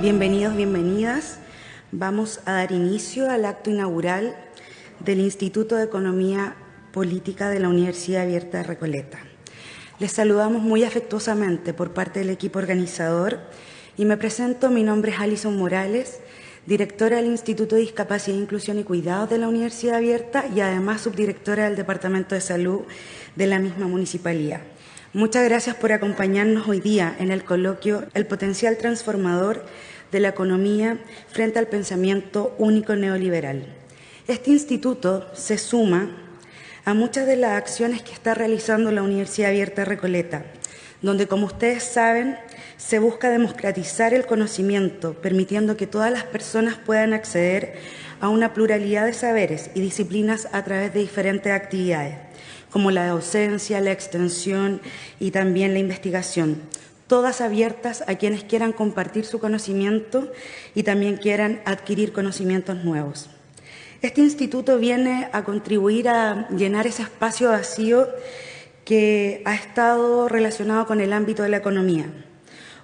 Bienvenidos, bienvenidas. Vamos a dar inicio al acto inaugural del Instituto de Economía Política de la Universidad Abierta de Recoleta. Les saludamos muy afectuosamente por parte del equipo organizador y me presento, mi nombre es Alison Morales, directora del Instituto de Discapacidad, Inclusión y Cuidados de la Universidad Abierta y además subdirectora del Departamento de Salud de la misma municipalidad. Muchas gracias por acompañarnos hoy día en el coloquio El potencial transformador de la economía frente al pensamiento único neoliberal. Este instituto se suma a muchas de las acciones que está realizando la Universidad Abierta Recoleta, donde, como ustedes saben, se busca democratizar el conocimiento, permitiendo que todas las personas puedan acceder a una pluralidad de saberes y disciplinas a través de diferentes actividades, como la docencia, la extensión y también la investigación, todas abiertas a quienes quieran compartir su conocimiento y también quieran adquirir conocimientos nuevos. Este instituto viene a contribuir a llenar ese espacio vacío que ha estado relacionado con el ámbito de la economía.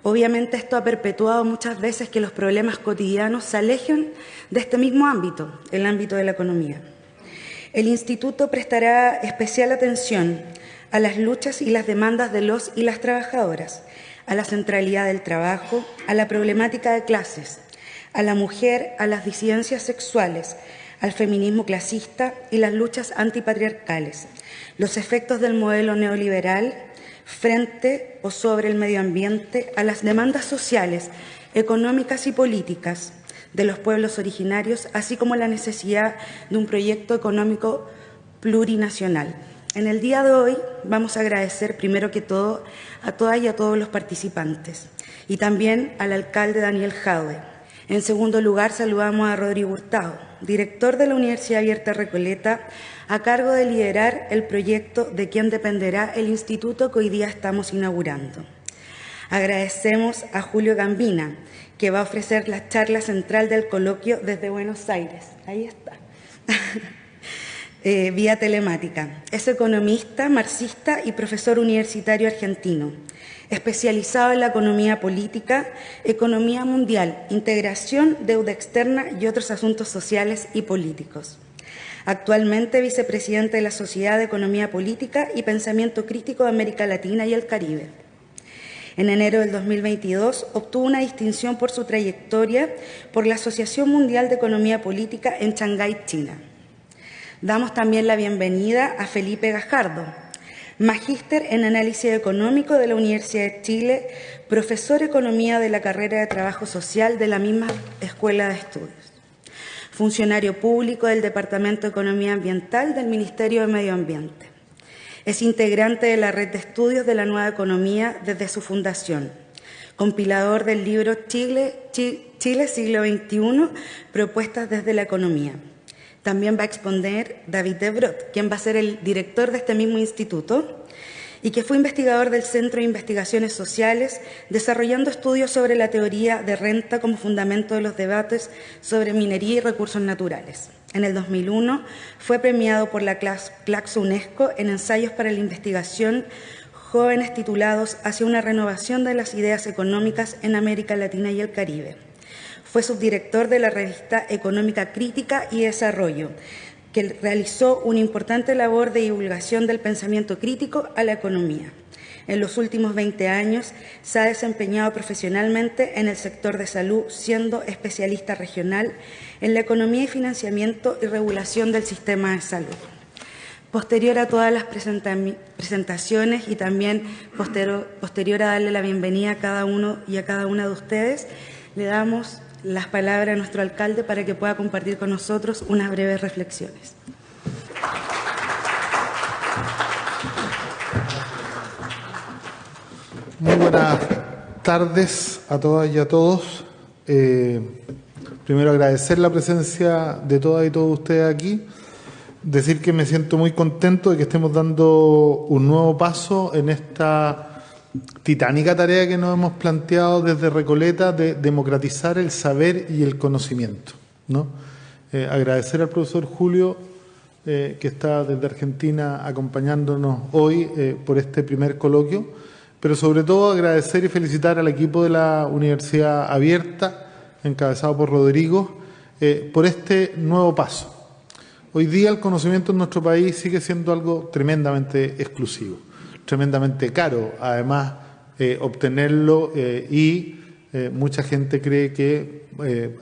Obviamente esto ha perpetuado muchas veces que los problemas cotidianos se alejen de este mismo ámbito, el ámbito de la economía. El instituto prestará especial atención a las luchas y las demandas de los y las trabajadoras, a la centralidad del trabajo, a la problemática de clases, a la mujer, a las disidencias sexuales, al feminismo clasista y las luchas antipatriarcales, los efectos del modelo neoliberal frente o sobre el medio ambiente, a las demandas sociales, económicas y políticas de los pueblos originarios, así como la necesidad de un proyecto económico plurinacional. En el día de hoy vamos a agradecer primero que todo a todas y a todos los participantes y también al alcalde Daniel Jaude. En segundo lugar, saludamos a Rodrigo Hurtado, director de la Universidad Abierta Recoleta, a cargo de liderar el proyecto de quien dependerá el instituto que hoy día estamos inaugurando. Agradecemos a Julio Gambina, que va a ofrecer la charla central del coloquio desde Buenos Aires. Ahí está. Eh, vía telemática. Es economista, marxista y profesor universitario argentino, especializado en la economía política, economía mundial, integración, deuda externa y otros asuntos sociales y políticos. Actualmente vicepresidente de la Sociedad de Economía Política y Pensamiento Crítico de América Latina y el Caribe. En enero del 2022 obtuvo una distinción por su trayectoria por la Asociación Mundial de Economía Política en Shanghái, China. Damos también la bienvenida a Felipe Gajardo, magíster en análisis económico de la Universidad de Chile, profesor de economía de la carrera de trabajo social de la misma Escuela de Estudios, funcionario público del Departamento de Economía Ambiental del Ministerio de Medio Ambiente. Es integrante de la red de estudios de la nueva economía desde su fundación, compilador del libro Chile, Chile siglo XXI, propuestas desde la economía también va a exponer David Debrot, quien va a ser el director de este mismo instituto y que fue investigador del Centro de Investigaciones Sociales, desarrollando estudios sobre la teoría de renta como fundamento de los debates sobre minería y recursos naturales. En el 2001 fue premiado por la Claxo UNESCO en ensayos para la investigación jóvenes titulados Hacia una renovación de las ideas económicas en América Latina y el Caribe. Fue subdirector de la revista Económica Crítica y Desarrollo, que realizó una importante labor de divulgación del pensamiento crítico a la economía. En los últimos 20 años se ha desempeñado profesionalmente en el sector de salud, siendo especialista regional en la economía y financiamiento y regulación del sistema de salud. Posterior a todas las presentaciones y también posterior, a darle la bienvenida a cada uno y a cada una de ustedes, le damos las palabras a nuestro alcalde para que pueda compartir con nosotros unas breves reflexiones. Muy buenas tardes a todas y a todos. Eh, primero agradecer la presencia de todas y todos ustedes aquí. Decir que me siento muy contento de que estemos dando un nuevo paso en esta titánica tarea que nos hemos planteado desde Recoleta de democratizar el saber y el conocimiento. ¿no? Eh, agradecer al profesor Julio, eh, que está desde Argentina acompañándonos hoy por este primer coloquio, pero sobre todo agradecer y felicitar al equipo de la Universidad Abierta encabezado por Rodrigo, eh, por este nuevo paso. Hoy día el conocimiento en nuestro país sigue siendo algo tremendamente exclusivo, tremendamente caro, además, eh, obtenerlo eh, y mucha gente cree que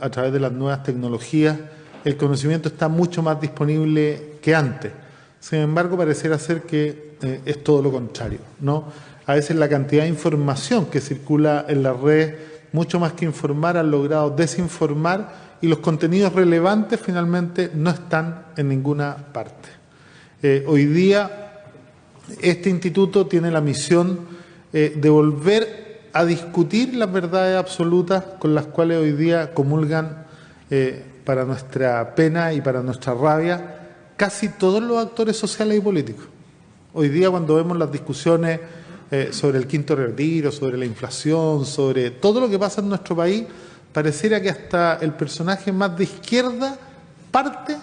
a través de las nuevas tecnologías el conocimiento está mucho más disponible que antes. Sin embargo, pareciera ser que es todo lo contrario, ¿no? A veces la cantidad de información que circula en las redes, mucho más que informar, han logrado desinformar y los contenidos relevantes finalmente no están en ninguna parte. Eh, hoy día este instituto tiene la misión eh, de volver a discutir las verdades absolutas con las cuales hoy día comulgan eh, para nuestra pena y para nuestra rabia casi todos los actores sociales y políticos. Hoy día cuando vemos las discusiones eh, sobre el quinto retiro, sobre la inflación, sobre todo lo que pasa en nuestro país, pareciera que hasta el personaje más de izquierda parte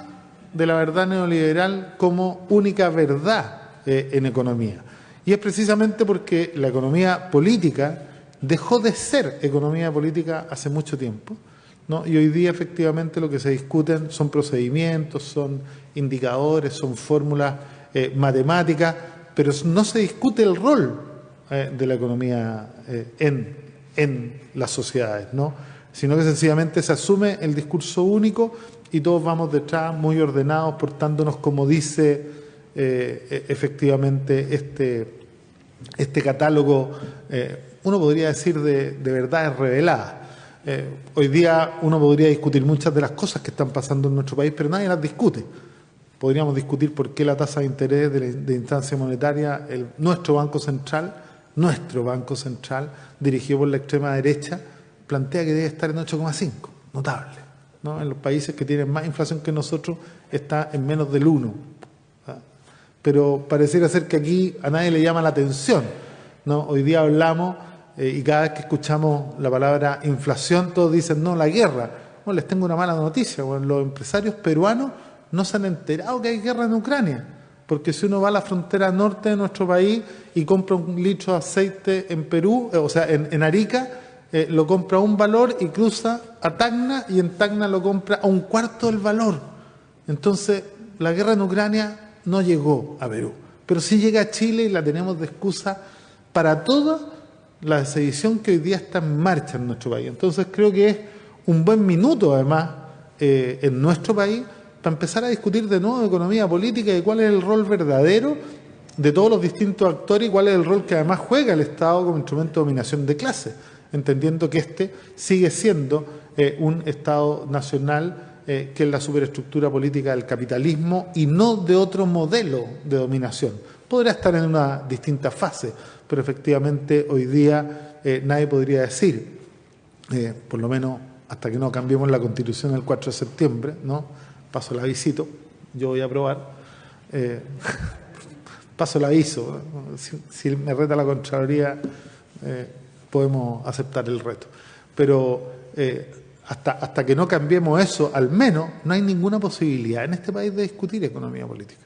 de la verdad neoliberal como única verdad eh, en economía. Y es precisamente porque la economía política dejó de ser economía política hace mucho tiempo. ¿no? Y hoy día efectivamente lo que se discuten son procedimientos, son indicadores, son fórmulas eh, matemáticas, pero no se discute el rol eh, de la economía eh, en, en las sociedades, ¿no? sino que sencillamente se asume el discurso único y todos vamos detrás muy ordenados, portándonos como dice eh, e, efectivamente este, este catálogo, uno podría decir de, de verdades reveladas. hoy día uno podría discutir muchas de las cosas que están pasando en nuestro país, pero nadie las discute. Podríamos discutir por qué la tasa de interés de, de instancia monetaria, el, nuestro Banco Central, nuestro Banco Central, dirigido por la extrema derecha, plantea que debe estar en 8,5, notable. ¿no? En los países que tienen más inflación que nosotros está en menos del 1. Pero pareciera ser que aquí a nadie le llama la atención. ¿no? Hoy día hablamos eh, y cada vez que escuchamos la palabra inflación, todos dicen, no, la guerra. Bueno, les tengo una mala noticia. Bueno, los empresarios peruanos no se han enterado que hay guerra en Ucrania. Porque si uno va a la frontera norte de nuestro país y compra un litro de aceite en Perú, eh, o sea, en, Arica, eh, lo compra a un valor y cruza a Tacna y en Tacna lo compra a un cuarto del valor. Entonces, la guerra en Ucrania no llegó a Perú, pero sí llega a Chile y la tenemos de excusa para toda la sedición que hoy día está en marcha en nuestro país. Entonces, creo que es un buen minuto, además, eh, en nuestro país para empezar a discutir de nuevo economía política y cuál es el rol verdadero de todos los distintos actores y cuál es el rol que además juega el Estado como instrumento de dominación de clase, entendiendo que este sigue siendo eh, un Estado nacional eh, que es la superestructura política del capitalismo y no de otro modelo de dominación. Podrá estar en una distinta fase, pero efectivamente hoy día eh, nadie podría decir, por lo menos hasta que no cambiemos la Constitución el 4 de septiembre, ¿no? Paso el avisito, yo voy a probar, eh, paso el aviso, si, me reta la Contraloría eh, podemos aceptar el reto. Pero eh, hasta, hasta que no cambiemos eso, al menos no hay ninguna posibilidad en este país de discutir economía política.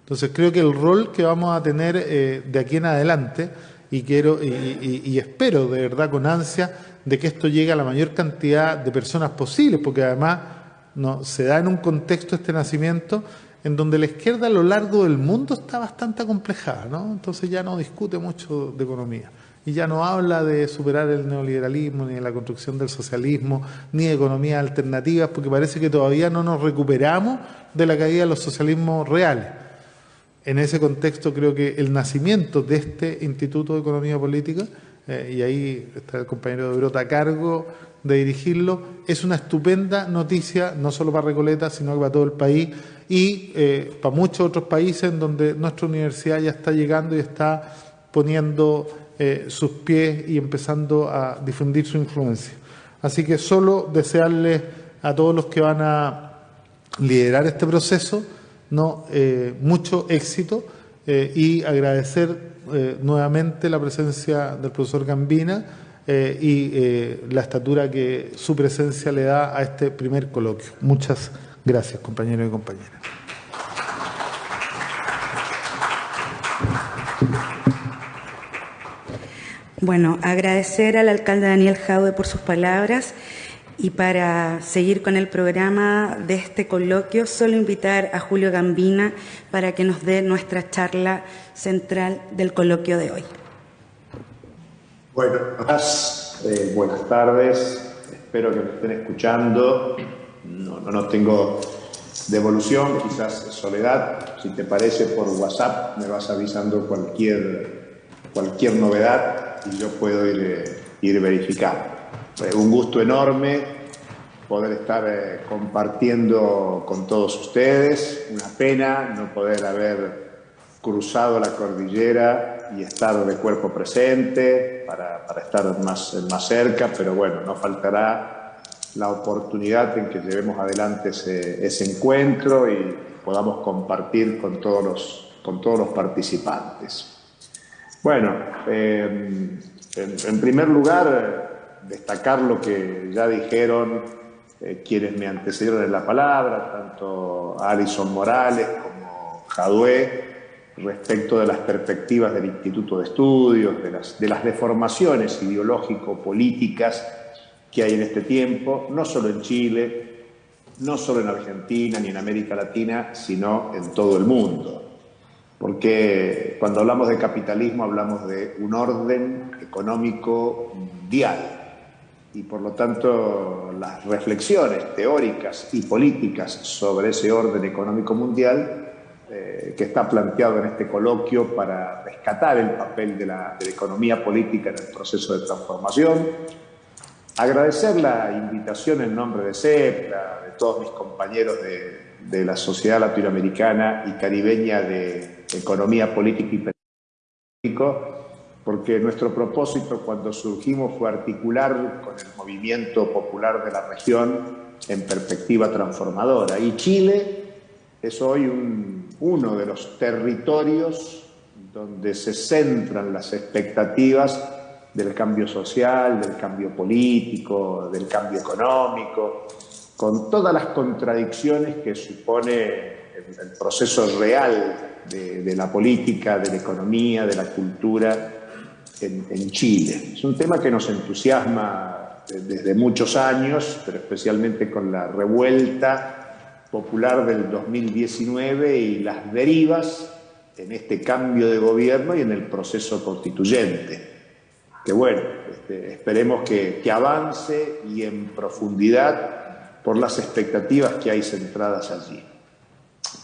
Entonces creo que el rol que vamos a tener de aquí en adelante, y quiero y, y, espero de verdad con ansia de que esto llegue a la mayor cantidad de personas posibles, porque además no, se da en un contexto este nacimiento en donde la izquierda a lo largo del mundo está bastante acomplejada, ¿no? Entonces ya no discute mucho de economía y ya no habla de superar el neoliberalismo, ni de la construcción del socialismo, ni de economías alternativas, porque parece que todavía no nos recuperamos de la caída de los socialismos reales. En ese contexto creo que el nacimiento de este Instituto de Economía Política, eh, y ahí está el compañero de Brota a cargo, de dirigirlo. Es una estupenda noticia, no solo para Recoleta, sino para todo el país y eh, para muchos otros países en donde nuestra universidad ya está llegando y está poniendo eh, sus pies y empezando a difundir su influencia. Así que solo desearles a todos los que van a liderar este proceso no mucho éxito y agradecer nuevamente la presencia del profesor Gambina eh, y eh, la estatura que su presencia le da a este primer coloquio. Muchas gracias, compañeros y compañeras. Bueno, agradecer al alcalde Daniel Jaude por sus palabras Y para seguir con el programa de este coloquio, solo invitar a Julio Gambina para que nos dé nuestra charla central del coloquio de hoy. Bueno, eh, buenas tardes, espero que me estén escuchando. No, no, no tengo devolución, quizás soledad. Si te parece, por WhatsApp me vas avisando cualquier, cualquier novedad y yo puedo ir, eh, ir verificando un gusto enorme poder estar eh, compartiendo con todos ustedes. Una pena no poder haber cruzado la cordillera y estar de cuerpo presente para, estar más, más cerca, pero bueno, no faltará la oportunidad en que llevemos adelante ese, encuentro y podamos compartir con todos los, con todos los participantes. Bueno, eh, en primer lugar, destacar lo que ya dijeron eh, quienes me antecedieron en la palabra, tanto Alison Morales como Jadue, respecto de las perspectivas del Instituto de Estudios, de las, de las deformaciones ideológico-políticas que hay en este tiempo, no solo en Chile, no solo en Argentina ni en América Latina, sino en todo el mundo. Porque cuando hablamos de capitalismo hablamos de un orden económico mundial, y por lo tanto las reflexiones teóricas y políticas sobre ese orden económico mundial eh, que está planteado en este coloquio para rescatar el papel de la, economía política en el proceso de transformación. Agradecer la invitación en nombre de CEPLA, de todos mis compañeros de, de la Sociedad Latinoamericana y Caribeña de Economía Política y Político, porque nuestro propósito cuando surgimos fue articular con el movimiento popular de la región en perspectiva transformadora. Y Chile es hoy uno de los territorios donde se centran las expectativas del cambio social, del cambio político, del cambio económico, con todas las contradicciones que supone el, proceso real de, de la política, de la economía, de la cultura en, Chile. Es un tema que nos entusiasma desde muchos años, pero especialmente con la revuelta popular del 2019 y las derivas en este cambio de gobierno y en el proceso constituyente. Que bueno, este, esperemos que, avance y en profundidad por las expectativas que hay centradas allí.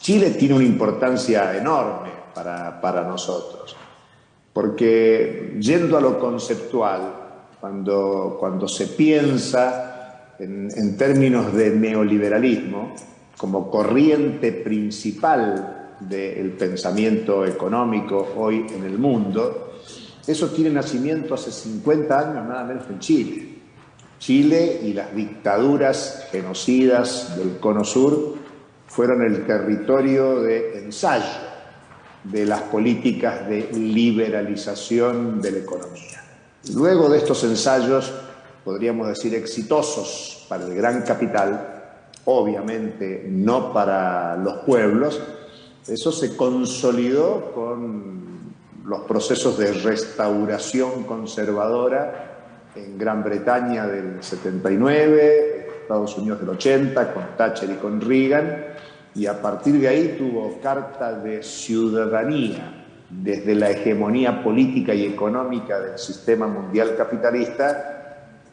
Chile tiene una importancia enorme para, para nosotros porque yendo a lo conceptual, cuando, cuando se piensa en, términos de neoliberalismo como corriente principal del pensamiento económico hoy en el mundo, eso tiene nacimiento hace 50 años nada menos en Chile. Chile y las dictaduras genocidas del Cono Sur fueron el territorio de ensayo de las políticas de liberalización de la economía. Luego de estos ensayos, podríamos decir exitosos para el gran capital, obviamente no para los pueblos, eso se consolidó con los procesos de restauración conservadora en Gran Bretaña del 79, Estados Unidos del 80, con Thatcher y con Reagan, y a partir de ahí tuvo carta de ciudadanía desde la hegemonía política y económica del sistema mundial capitalista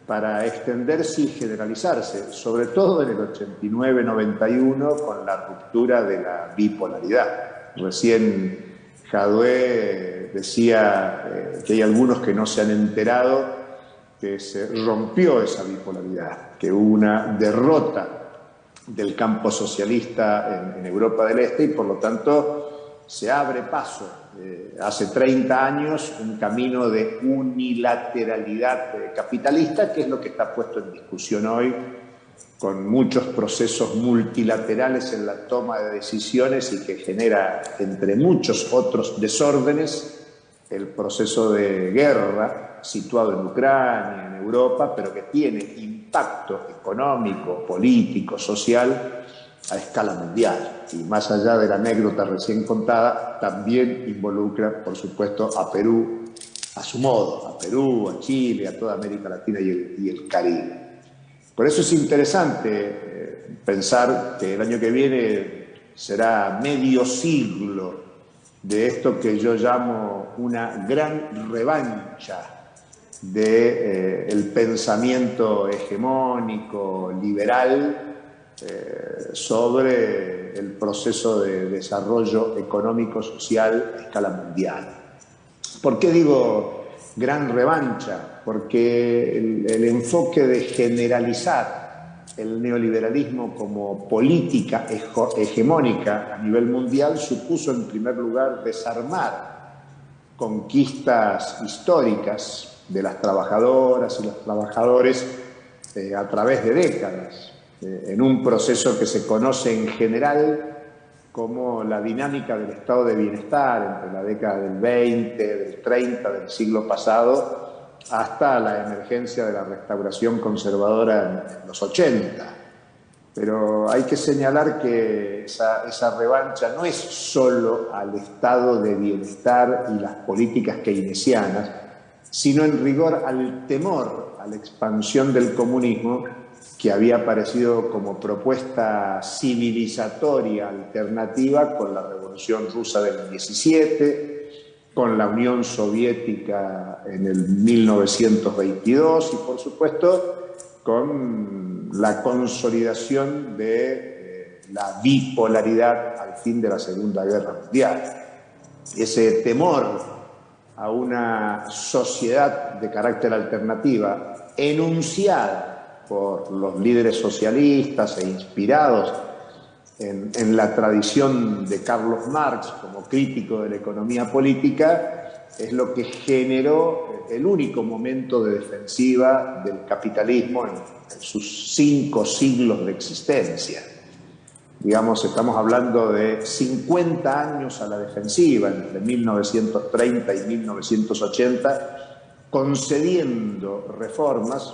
para extenderse y generalizarse, sobre todo en el 89-91 con la ruptura de la bipolaridad. Recién Jadwe decía eh, que hay algunos que no se han enterado que se rompió esa bipolaridad, que hubo una derrota del campo socialista en, Europa del Este y por lo tanto se abre paso eh, hace 30 años un camino de unilateralidad eh, capitalista que es lo que está puesto en discusión hoy con muchos procesos multilaterales en la toma de decisiones y que genera, entre muchos otros desórdenes, el proceso de guerra situado en Ucrania, en Europa, pero que tiene impacto económico, político, social a escala mundial. Y más allá de la anécdota recién contada, también involucra, por supuesto, a Perú a su modo, a Perú, a Chile, a toda América Latina y el, Caribe. Por eso es interesante eh, pensar que el año que viene será medio siglo de esto que yo llamo una gran revancha del de, eh, pensamiento hegemónico, liberal, eh, sobre el proceso de desarrollo económico-social a escala mundial. ¿Por qué digo gran revancha? Porque el enfoque de generalizar el neoliberalismo como política hegemónica a nivel mundial supuso en primer lugar desarmar conquistas históricas de las trabajadoras y los trabajadores eh, a través de décadas eh, en un proceso que se conoce en general como la dinámica del estado de bienestar entre la década del 20, del 30, del siglo pasado, hasta la emergencia de la restauración conservadora en, los 80. Pero hay que señalar que esa, esa, revancha no es solo al estado de bienestar y las políticas keynesianas, sino en rigor al temor a la expansión del comunismo que había aparecido como propuesta civilizatoria alternativa con la Revolución Rusa del 17, con la Unión Soviética en el 1922 y por supuesto con la consolidación de eh, la bipolaridad al fin de la Segunda Guerra Mundial. Ese temor a una sociedad de carácter alternativa enunciada por los líderes socialistas e inspirados en, la tradición de Carlos Marx como crítico de la economía política, es lo que generó el único momento de defensiva del capitalismo en, en sus cinco siglos de existencia. Digamos, estamos hablando de 50 años a la defensiva, entre 1930 y 1980, concediendo reformas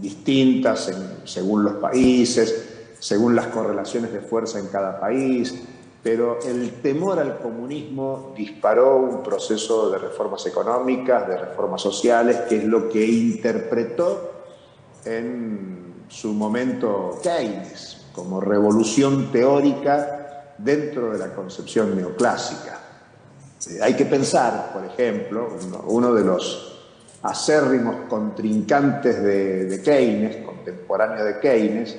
distintas según los países, según las correlaciones de fuerza en cada país, pero el temor al comunismo disparó un proceso de reformas económicas, de reformas sociales, que es lo que interpretó en su momento Keynes como revolución teórica dentro de la concepción neoclásica. Eh, hay que pensar, por ejemplo, uno de los acérrimos contrincantes de, Keynes, contemporáneo de Keynes,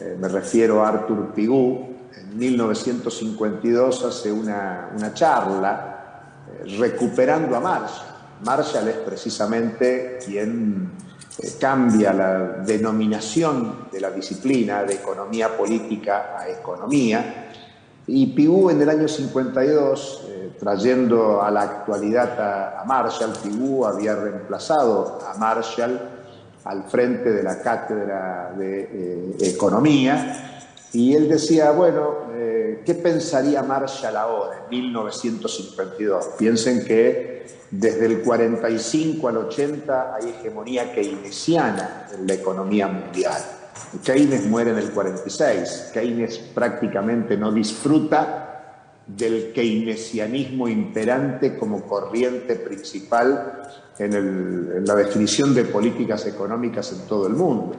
eh, me refiero a Arthur Pigou, en 1952 hace una, charla eh, recuperando a Marshall. Marshall es precisamente quien eh, cambia la denominación de la disciplina de economía política a economía, y Pigou en el año 52 trayendo a la actualidad a, Marshall. Pigou había reemplazado a Marshall al frente de la cátedra de eh, economía y él decía, bueno, eh, ¿qué pensaría Marshall ahora, en 1952? Piensen que desde el 45 al 80 hay hegemonía keynesiana en la economía mundial. Keynes muere en el 46. Keynes prácticamente no disfruta del keynesianismo imperante como corriente principal en, la definición de políticas económicas en todo el mundo.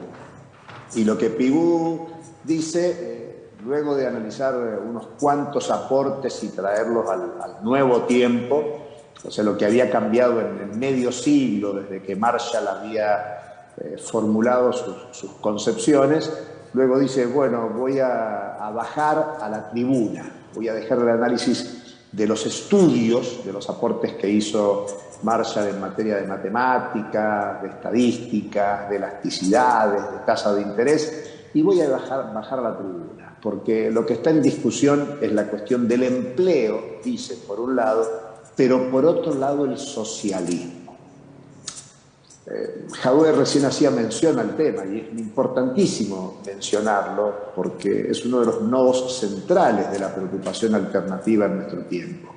Y lo que Pigou dice, eh, luego de analizar unos cuantos aportes y traerlos al, nuevo tiempo, o sea, lo que había cambiado en medio siglo desde que Marshall había eh, formulado sus, concepciones, luego dice, bueno, voy a bajar a la tribuna voy a dejar el análisis de los estudios, de los aportes que hizo Marshall en materia de matemática, de estadística, de elasticidades, de tasa de interés, y voy a bajar, bajar la tribuna, porque lo que está en discusión es la cuestión del empleo, dice, por un lado, pero por otro lado el socialismo. Eh, recién hacía mención al tema y es importantísimo mencionarlo porque es uno de los nodos centrales de la preocupación alternativa en nuestro tiempo.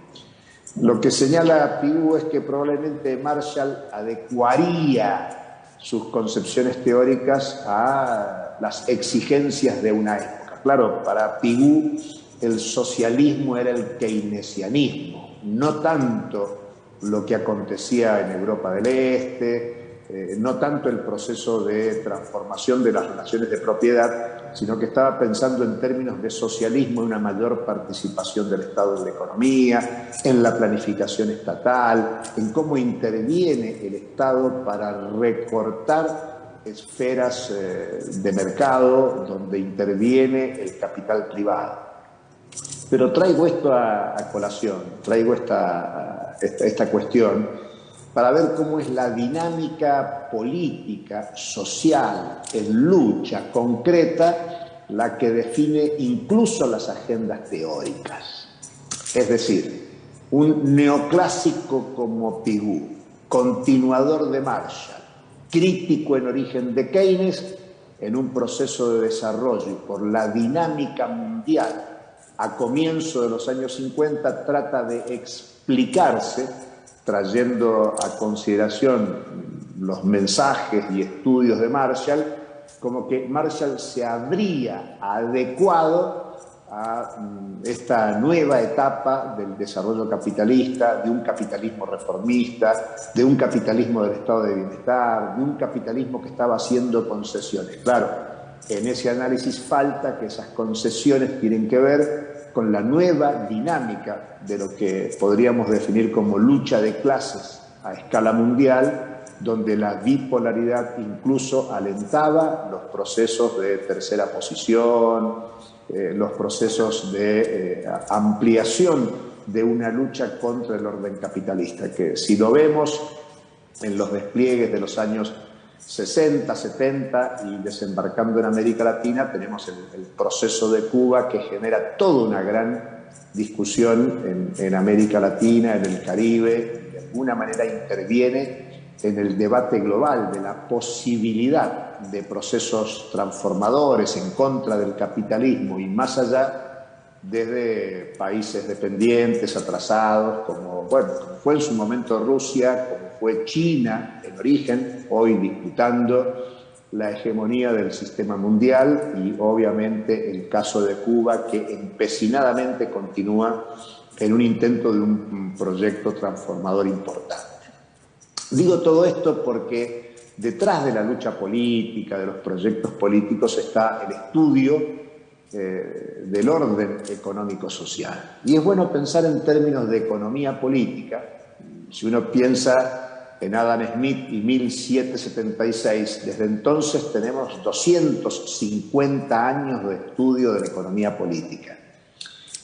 Lo que señala Pigou es que probablemente Marshall adecuaría sus concepciones teóricas a las exigencias de una época. Claro, para Pigou el socialismo era el keynesianismo, no tanto lo que acontecía en Europa del Este, eh, no tanto el proceso de transformación de las relaciones de propiedad, sino que estaba pensando en términos de socialismo una mayor participación del Estado en la economía, en la planificación estatal, en cómo interviene el Estado para recortar esferas eh, de mercado donde interviene el capital privado. Pero traigo esto a, colación, traigo esta, esta cuestión para ver cómo es la dinámica política, social, en lucha concreta, la que define incluso las agendas teóricas. Es decir, un neoclásico como Pigou, continuador de Marshall, crítico en origen de Keynes, en un proceso de desarrollo y por la dinámica mundial a comienzo de los años 50 trata de explicarse trayendo a consideración los mensajes y estudios de Marshall, como que Marshall se habría adecuado a mm, esta nueva etapa del desarrollo capitalista, de un capitalismo reformista, de un capitalismo del estado de bienestar, de un capitalismo que estaba haciendo concesiones. Claro, en ese análisis falta que esas concesiones tienen que ver con la nueva dinámica de lo que podríamos definir como lucha de clases a escala mundial, donde la bipolaridad incluso alentaba los procesos de tercera posición, eh, los procesos de eh, ampliación de una lucha contra el orden capitalista, que si lo vemos en los despliegues de los años 60, 70 y desembarcando en América Latina tenemos el, proceso de Cuba que genera toda una gran discusión en, América Latina, en el Caribe, de alguna manera interviene en el debate global de la posibilidad de procesos transformadores en contra del capitalismo y más allá desde países dependientes, atrasados, como, bueno, como fue en su momento Rusia, como fue China en origen, hoy disputando la hegemonía del sistema mundial y obviamente el caso de Cuba que empecinadamente continúa en un intento de un proyecto transformador importante. Digo todo esto porque detrás de la lucha política, de los proyectos políticos, está el estudio eh, del orden económico-social. Y es bueno pensar en términos de economía política. Si uno piensa en Adam Smith y 1776. Desde entonces tenemos 250 años de estudio de la economía política.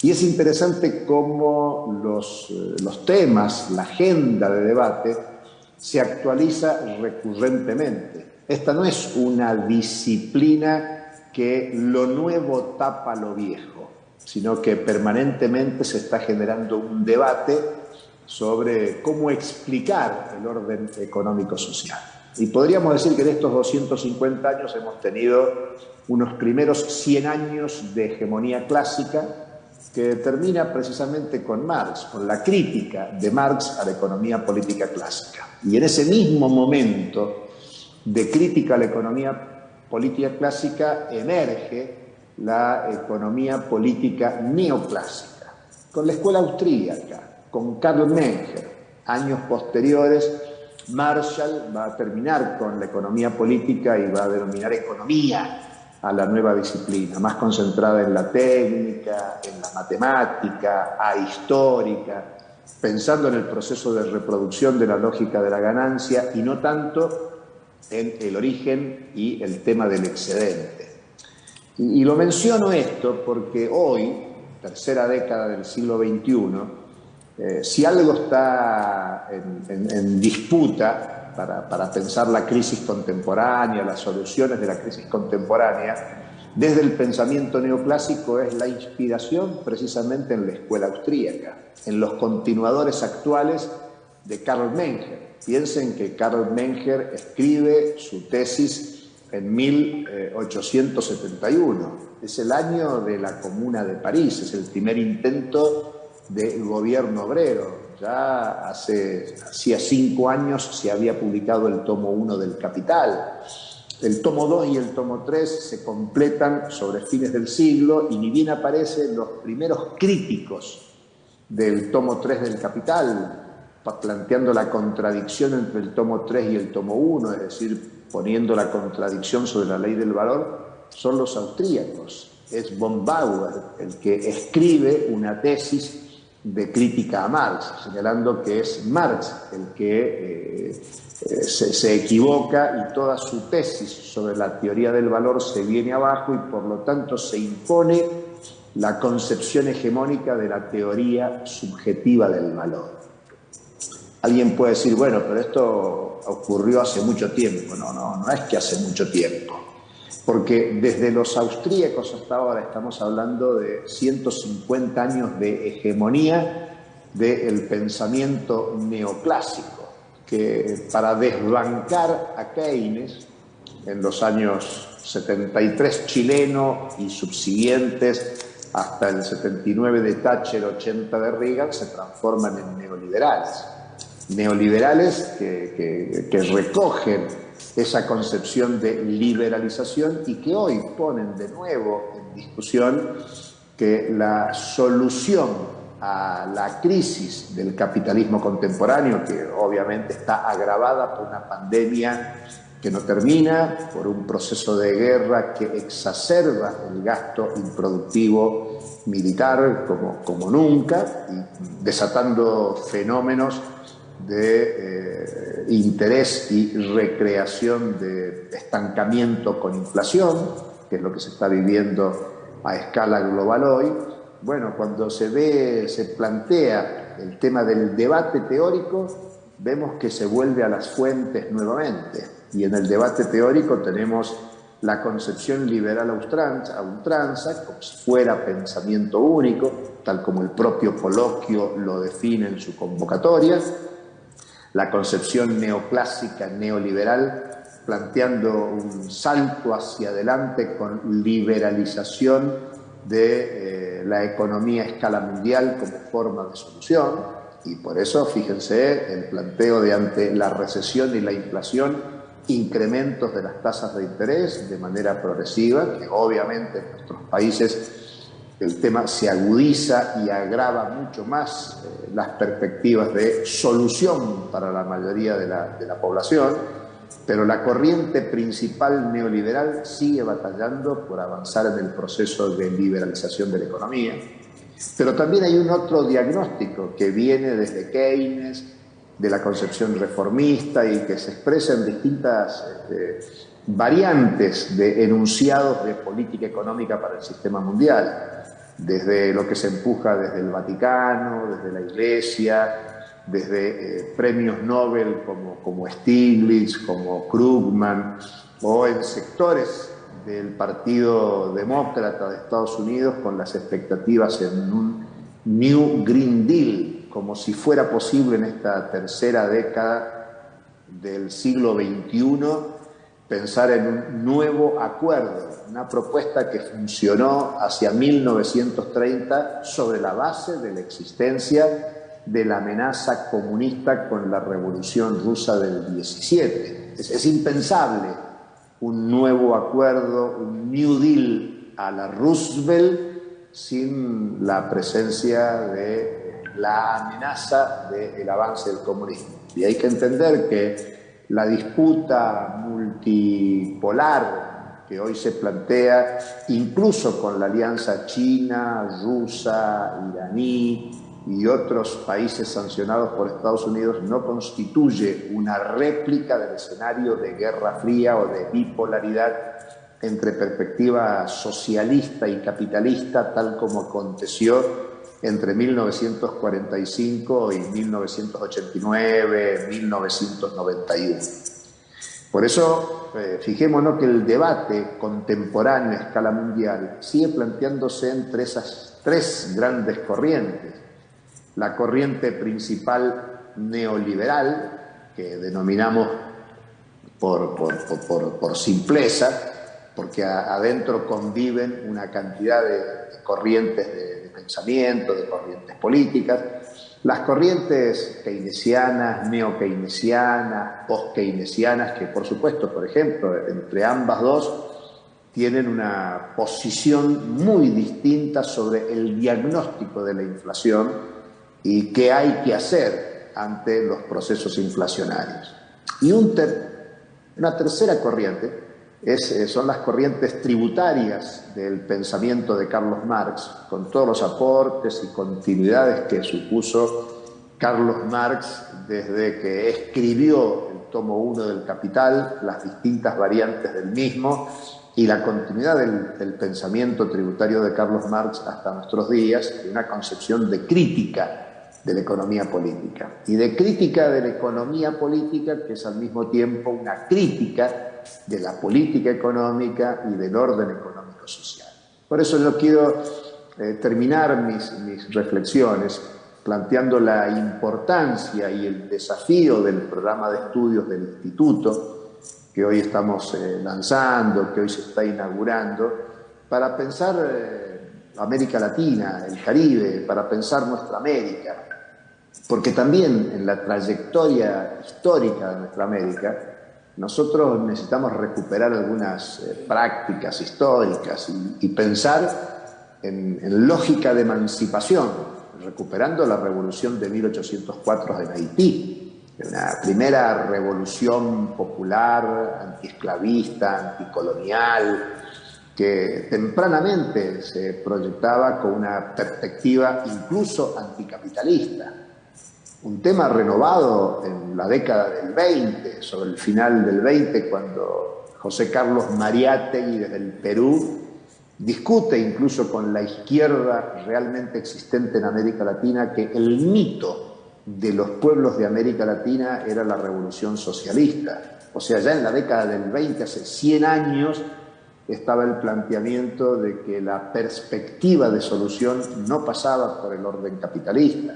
Y es interesante cómo los, eh, los temas, la agenda de debate, se actualiza recurrentemente. Esta no es una disciplina que lo nuevo tapa lo viejo, sino que permanentemente se está generando un debate sobre cómo explicar el orden económico-social. Y podríamos decir que en estos 250 años hemos tenido unos primeros 100 años de hegemonía clásica que termina precisamente con Marx, con la crítica de Marx a la economía política clásica. Y en ese mismo momento de crítica a la economía política clásica emerge la economía política neoclásica, con la escuela austríaca, con Karl Menger. Años posteriores, Marshall va a terminar con la economía política y va a denominar economía a la nueva disciplina, más concentrada en la técnica, en la matemática, ahistórica, pensando en el proceso de reproducción de la lógica de la ganancia y no tanto en el origen y el tema del excedente. Y, y lo menciono esto porque hoy, tercera década del siglo XXI, eh, si algo está en, disputa para, pensar la crisis contemporánea, las soluciones de la crisis contemporánea, desde el pensamiento neoclásico es la inspiración precisamente en la escuela austríaca, en los continuadores actuales de Karl Menger. Piensen que Karl Menger escribe su tesis en 1871. Es el año de la Comuna de París, es el primer intento del gobierno obrero. Ya hace, hacía cinco años se había publicado el tomo 1 del Capital. El tomo 2 y el tomo 3 se completan sobre fines del siglo y ni bien aparecen los primeros críticos del tomo 3 del Capital, planteando la contradicción entre el tomo 3 y el tomo 1, es decir, poniendo la contradicción sobre la ley del valor, son los austríacos. Es von Bauer el que escribe una tesis de crítica a Marx, señalando que es Marx el que eh, eh, se, equivoca y toda su tesis sobre la teoría del valor se viene abajo y por lo tanto se impone la concepción hegemónica de la teoría subjetiva del valor. Alguien puede decir, bueno, pero esto ocurrió hace mucho tiempo. No, no, no es que hace mucho tiempo. Porque desde los austríacos hasta ahora estamos hablando de 150 años de hegemonía del pensamiento neoclásico que para desbancar a Keynes en los años 73 chileno y subsiguientes hasta el 79 de Thatcher, 80 de Reagan, se transforman en neoliberales. Neoliberales que, que recogen esa concepción de liberalización y que hoy ponen de nuevo en discusión que la solución a la crisis del capitalismo contemporáneo, que obviamente está agravada por una pandemia que no termina, por un proceso de guerra que exacerba el gasto improductivo militar como, como nunca, y desatando fenómenos de eh, interés y recreación de estancamiento con inflación, que es lo que se está viviendo a escala global hoy, bueno, cuando se ve, se plantea el tema del debate teórico, vemos que se vuelve a las fuentes nuevamente. Y en el debate teórico tenemos la concepción liberal a ultranza, como si fuera pensamiento único, tal como el propio coloquio lo define en su convocatoria, la concepción neoclásica, neoliberal, planteando un salto hacia adelante con liberalización de eh, la economía a escala mundial como forma de solución. Y por eso, fíjense, el planteo de ante la recesión y la inflación, incrementos de las tasas de interés de manera progresiva, que obviamente en nuestros países el tema se agudiza y agrava mucho más eh, las perspectivas de solución para la mayoría de la, población pero la corriente principal neoliberal sigue batallando por avanzar en el proceso de liberalización de la economía. Pero también hay un otro diagnóstico que viene desde Keynes, de la concepción reformista y que se expresa en distintas este, variantes de enunciados de política económica para el sistema mundial, desde lo que se empuja desde el Vaticano, desde la Iglesia, desde eh, premios Nobel como, como Stiglitz, como Krugman, o en sectores del Partido Demócrata de Estados Unidos con las expectativas en un New Green Deal, como si fuera posible en esta tercera década del siglo XXI pensar en un nuevo acuerdo, una propuesta que funcionó hacia 1930 sobre la base de la existencia de la amenaza comunista con la revolución rusa del 17. Es, impensable un nuevo acuerdo, un New Deal a la Roosevelt sin la presencia de la amenaza del avance del comunismo. Y hay que entender que la disputa multipolar que hoy se plantea, incluso con la alianza china, rusa, iraní, y otros países sancionados por Estados Unidos no constituye una réplica del escenario de guerra fría o de bipolaridad entre perspectiva socialista y capitalista, tal como aconteció entre 1945 y 1989, 1991. Por eso, eh, fijémonos que el debate contemporáneo a escala mundial sigue planteándose entre esas tres grandes corrientes la corriente principal neoliberal, que denominamos por, por, simpleza, porque adentro conviven una cantidad de, corrientes de, pensamiento, de corrientes políticas, las corrientes keynesianas, neo-keynesianas, post-keynesianas, que por supuesto, por ejemplo, entre ambas dos, tienen una posición muy distinta sobre el diagnóstico de la inflación y qué hay que hacer ante los procesos inflacionarios. Y una tercera corriente eh, son las corrientes tributarias del pensamiento de Carlos Marx, con todos los aportes y continuidades que supuso Carlos Marx desde que escribió el tomo 1 del Capital, las distintas variantes del mismo y la continuidad del, del, pensamiento tributario de Carlos Marx hasta nuestros días, de una concepción de crítica de la economía política. Y de crítica de la economía política que es al mismo tiempo una crítica de la política económica y del orden económico social. Por eso yo quiero eh, terminar mis, mis reflexiones planteando la importancia y el desafío del programa de estudios del Instituto que hoy estamos eh, lanzando, que hoy se está inaugurando, para pensar eh, América Latina, el Caribe, para pensar nuestra América, porque también en la trayectoria histórica de nuestra América, nosotros necesitamos recuperar algunas eh, prácticas históricas y, pensar en, lógica de emancipación, recuperando la revolución de 1804 en Haití, una primera revolución popular, antiesclavista, anticolonial, que tempranamente se proyectaba con una perspectiva incluso anticapitalista un tema renovado en la década del 20, sobre el final del 20, cuando José Carlos Mariátegui desde el Perú discute incluso con la izquierda realmente existente en América Latina que el mito de los pueblos de América Latina era la revolución socialista. O sea, ya en la década del 20, hace 100 años, estaba el planteamiento de que la perspectiva de solución no pasaba por el orden capitalista,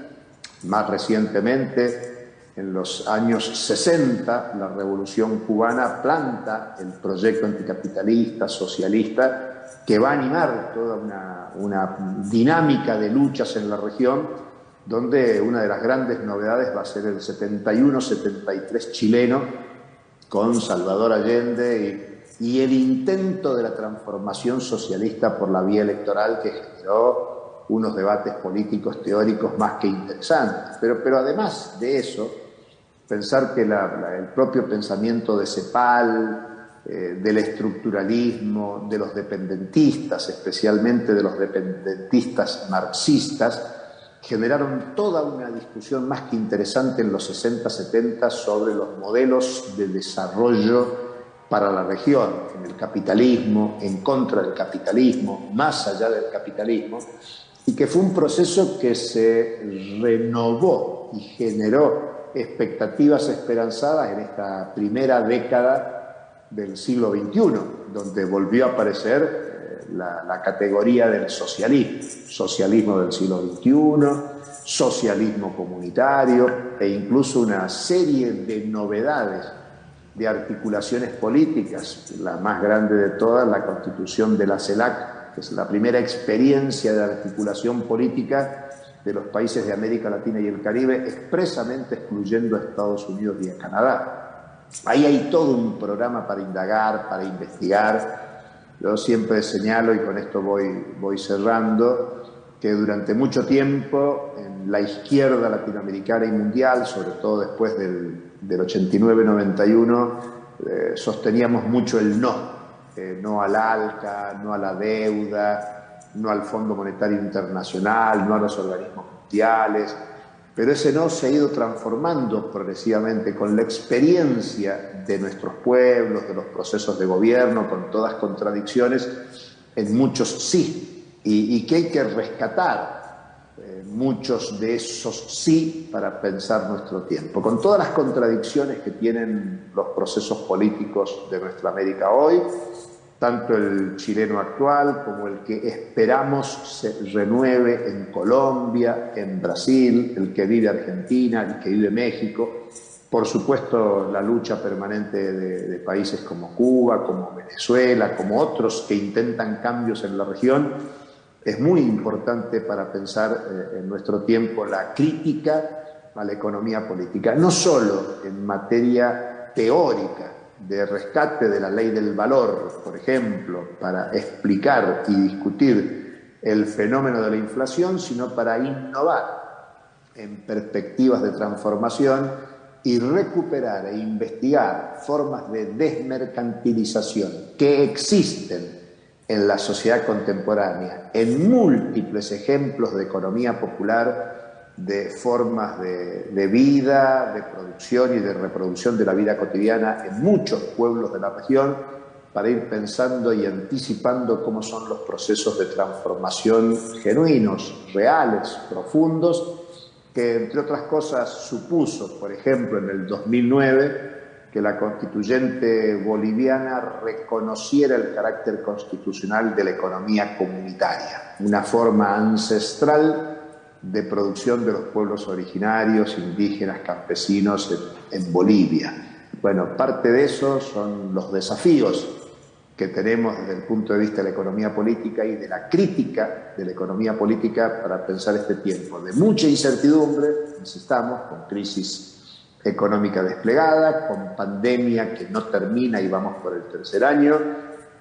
más recientemente, en los años 60, la Revolución cubana planta el proyecto anticapitalista, socialista, que va a animar toda una, dinámica de luchas en la región, donde una de las grandes novedades va a ser el 71-73 chileno, con Salvador Allende y, el intento de la transformación socialista por la vía electoral que generó unos debates políticos teóricos más que interesantes. Pero, pero además de eso, pensar que el propio pensamiento de CEPAL, eh, del estructuralismo, de los dependentistas, especialmente de los dependentistas marxistas, generaron toda una discusión más que interesante en los 60-70 sobre los modelos de desarrollo para la región, en el capitalismo, en contra del capitalismo, más allá del capitalismo, y que fue un proceso que se renovó y generó expectativas esperanzadas en esta primera década del siglo XXI, donde volvió a aparecer eh, la, categoría del socialismo, socialismo del siglo XXI, socialismo comunitario e incluso una serie de novedades de articulaciones políticas, la más grande de todas, la constitución de la CELAC es la primera experiencia de articulación política de los países de América Latina y el Caribe, expresamente excluyendo a Estados Unidos y a Canadá. Ahí hay todo un programa para indagar, para investigar. Yo siempre señalo, y con esto voy, voy cerrando, que durante mucho tiempo en la izquierda latinoamericana y mundial, sobre todo después del, del 89-91, eh, sosteníamos mucho el no eh, no al ALCA, no a la deuda, no al Fondo Monetario Internacional, no a los organismos mundiales, pero ese no se ha ido transformando progresivamente con la experiencia de nuestros pueblos, de los procesos de gobierno, con todas contradicciones, en muchos sí, y, que hay que rescatar eh, muchos de esos sí para pensar nuestro tiempo, con todas las contradicciones que tienen los procesos políticos de nuestra América hoy, tanto el chileno actual como el que esperamos se renueve en Colombia, en Brasil, el que vive Argentina, el que vive México, por supuesto la lucha permanente de, países como Cuba, como Venezuela, como otros que intentan cambios en la región, es muy importante para pensar eh, en nuestro tiempo la crítica a la economía política, no solo en materia teórica, de rescate de la ley del valor, por ejemplo, para explicar y discutir el fenómeno de la inflación, sino para innovar en perspectivas de transformación y recuperar e investigar formas de desmercantilización que existen en la sociedad contemporánea, en múltiples ejemplos de economía popular, de formas de, vida, de producción y de reproducción de la vida cotidiana en muchos pueblos de la región, para ir pensando y anticipando cómo son los procesos de transformación genuinos, reales, profundos, que entre otras cosas supuso, por ejemplo, en el 2009, que la constituyente boliviana reconociera el carácter constitucional de la economía comunitaria, una forma ancestral de producción de los pueblos originarios, indígenas, campesinos en, Bolivia. Bueno, parte de eso son los desafíos que tenemos desde el punto de vista de la economía política y de la crítica de la economía política para pensar este tiempo de mucha incertidumbre, necesitamos, con crisis económica desplegada, con pandemia que no termina y vamos por el tercer año,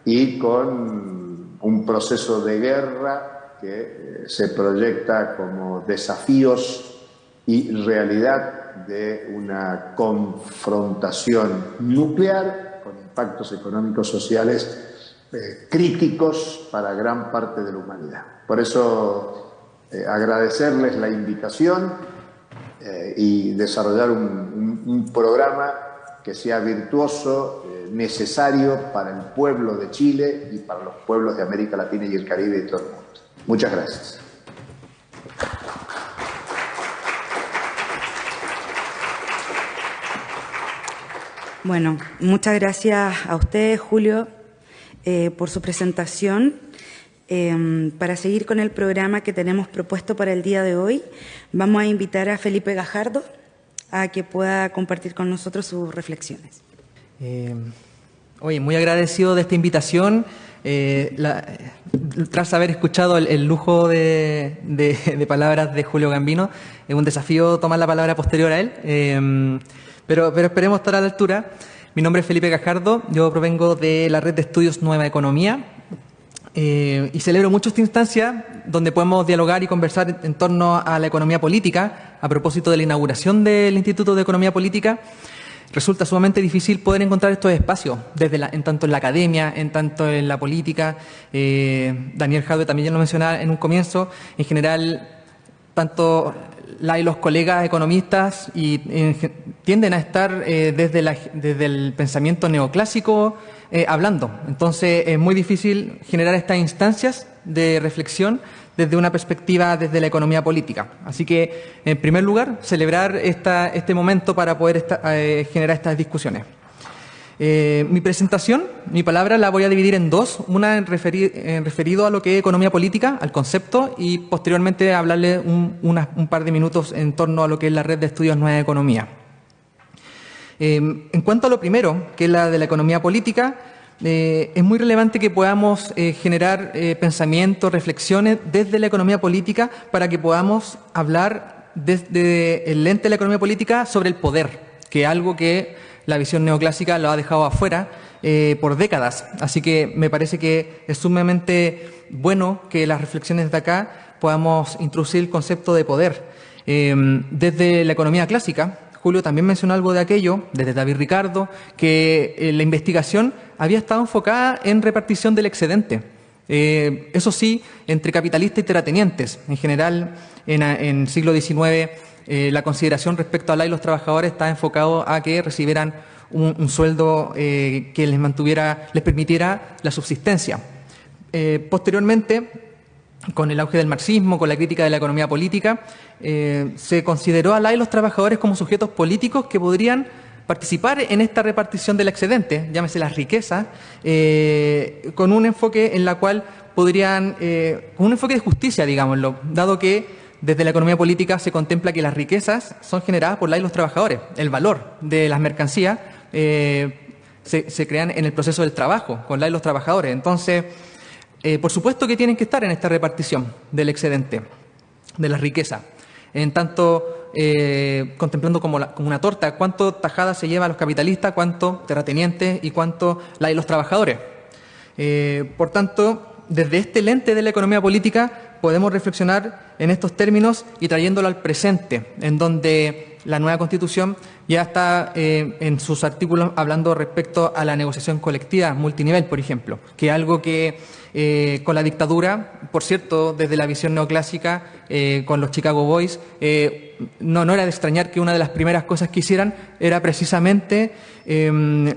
y con un proceso de guerra que eh, se proyecta como desafíos y realidad de una confrontación nuclear con impactos económicos sociales eh, críticos para gran parte de la humanidad. Por eso eh, agradecerles la invitación y desarrollar un, programa que sea virtuoso, necesario para el pueblo de Chile y para los pueblos de América Latina y el Caribe y todo el mundo. Muchas gracias. Bueno, muchas gracias a usted, Julio, eh, por su presentación. Em, para seguir con el programa que tenemos propuesto para el día de hoy, vamos a invitar a Felipe Gajardo a que pueda compartir con nosotros sus reflexiones. Em, oye, muy agradecido de esta invitación. Eh, tras haber escuchado el, lujo de, palabras de Julio Gambino, es un desafío tomar la palabra posterior a él, em, pero, pero esperemos estar a la altura. Mi nombre es Felipe Gajardo, yo provengo de la red de estudios Nueva Economía, eh, y celebro mucho esta instancia donde podemos dialogar y conversar en torno a la economía política. A propósito de la inauguración del Instituto de Economía Política, resulta sumamente difícil poder encontrar estos espacios, desde en tanto en la academia, en tanto en la política. Eh, Daniel Jadwe también ya lo mencionaba en un comienzo. En general, tanto la y los colegas economistas y, tienden a estar eh, desde, desde el pensamiento neoclásico eh, hablando. Entonces es muy difícil generar estas instancias de reflexión desde una perspectiva desde la economía política. Así que, en primer lugar, celebrar esta, este momento para poder eh, generar estas discusiones. Eh, mi presentación, mi palabra la voy a dividir en dos, una en, referido a lo que es economía política, al concepto, y posteriormente hablarle un, par de minutos en torno a lo que es la red de estudios Nueva Economía. Em, en cuanto a lo primero, que es la de la economía política, eh, es muy relevante que podamos eh, generar eh, pensamientos, reflexiones desde la economía política para que podamos hablar desde el lente de la economía política sobre el poder, que es algo que la visión neoclásica lo ha dejado afuera por décadas. Así que me parece que es sumamente bueno que las reflexiones de acá podamos introducir el concepto de poder. Desde la economía clásica, Julio también mencionó algo de aquello, desde David Ricardo, que eh, la investigación había estado enfocada en repartición del excedente. Eh, eso sí, entre capitalistas y terratenientes. En general, en, el siglo XIX, eh, la consideración respecto a la y los trabajadores estaba enfocado a que recibieran un, sueldo que les mantuviera, les permitiera la subsistencia. posteriormente, con el auge del marxismo, con la crítica de la economía política, eh, se consideró a la y los trabajadores como sujetos políticos que podrían participar en esta repartición del excedente, llámese las riquezas, eh, con un enfoque en la cual podrían, eh, con un enfoque de justicia, digámoslo, dado que desde la economía política se contempla que las riquezas son generadas por la y los trabajadores, el valor de las mercancías se, se, crean en el proceso del trabajo, con la y los trabajadores. Entonces, eh, por supuesto que tienen que estar en esta repartición del excedente, de la riqueza. En tanto, eh, contemplando como, una torta, cuánto tajada se lleva a los capitalistas, cuánto terratenientes y cuánto la de los trabajadores. Eh, por tanto, desde este lente de la economía política podemos reflexionar en estos términos y trayéndolo al presente, en donde la nueva Constitución ya está eh, en sus artículos hablando respecto a la negociación colectiva multinivel, por ejemplo, que es algo que eh, con la dictadura, por cierto, desde la visión neoclásica, eh, con los Chicago Boys, no, no era de extrañar que una de las primeras cosas que hicieran era precisamente em,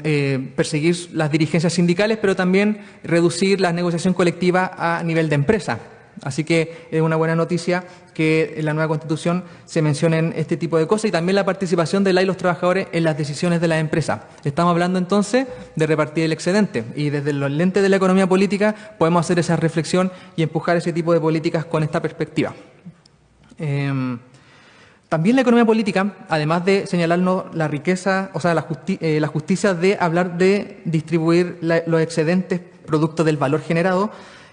perseguir las dirigencias sindicales, pero también reducir la negociación colectiva a nivel de empresa. Así que es una buena noticia que en la nueva Constitución se mencionen este tipo de cosas y también la participación de la y los trabajadores en las decisiones de la empresa. Estamos hablando entonces de repartir el excedente y desde los lentes de la economía política podemos hacer esa reflexión y empujar ese tipo de políticas con esta perspectiva. Em, también la economía política, además de señalarnos la riqueza, o sea, la, eh, justicia de hablar de distribuir los excedentes producto del valor generado,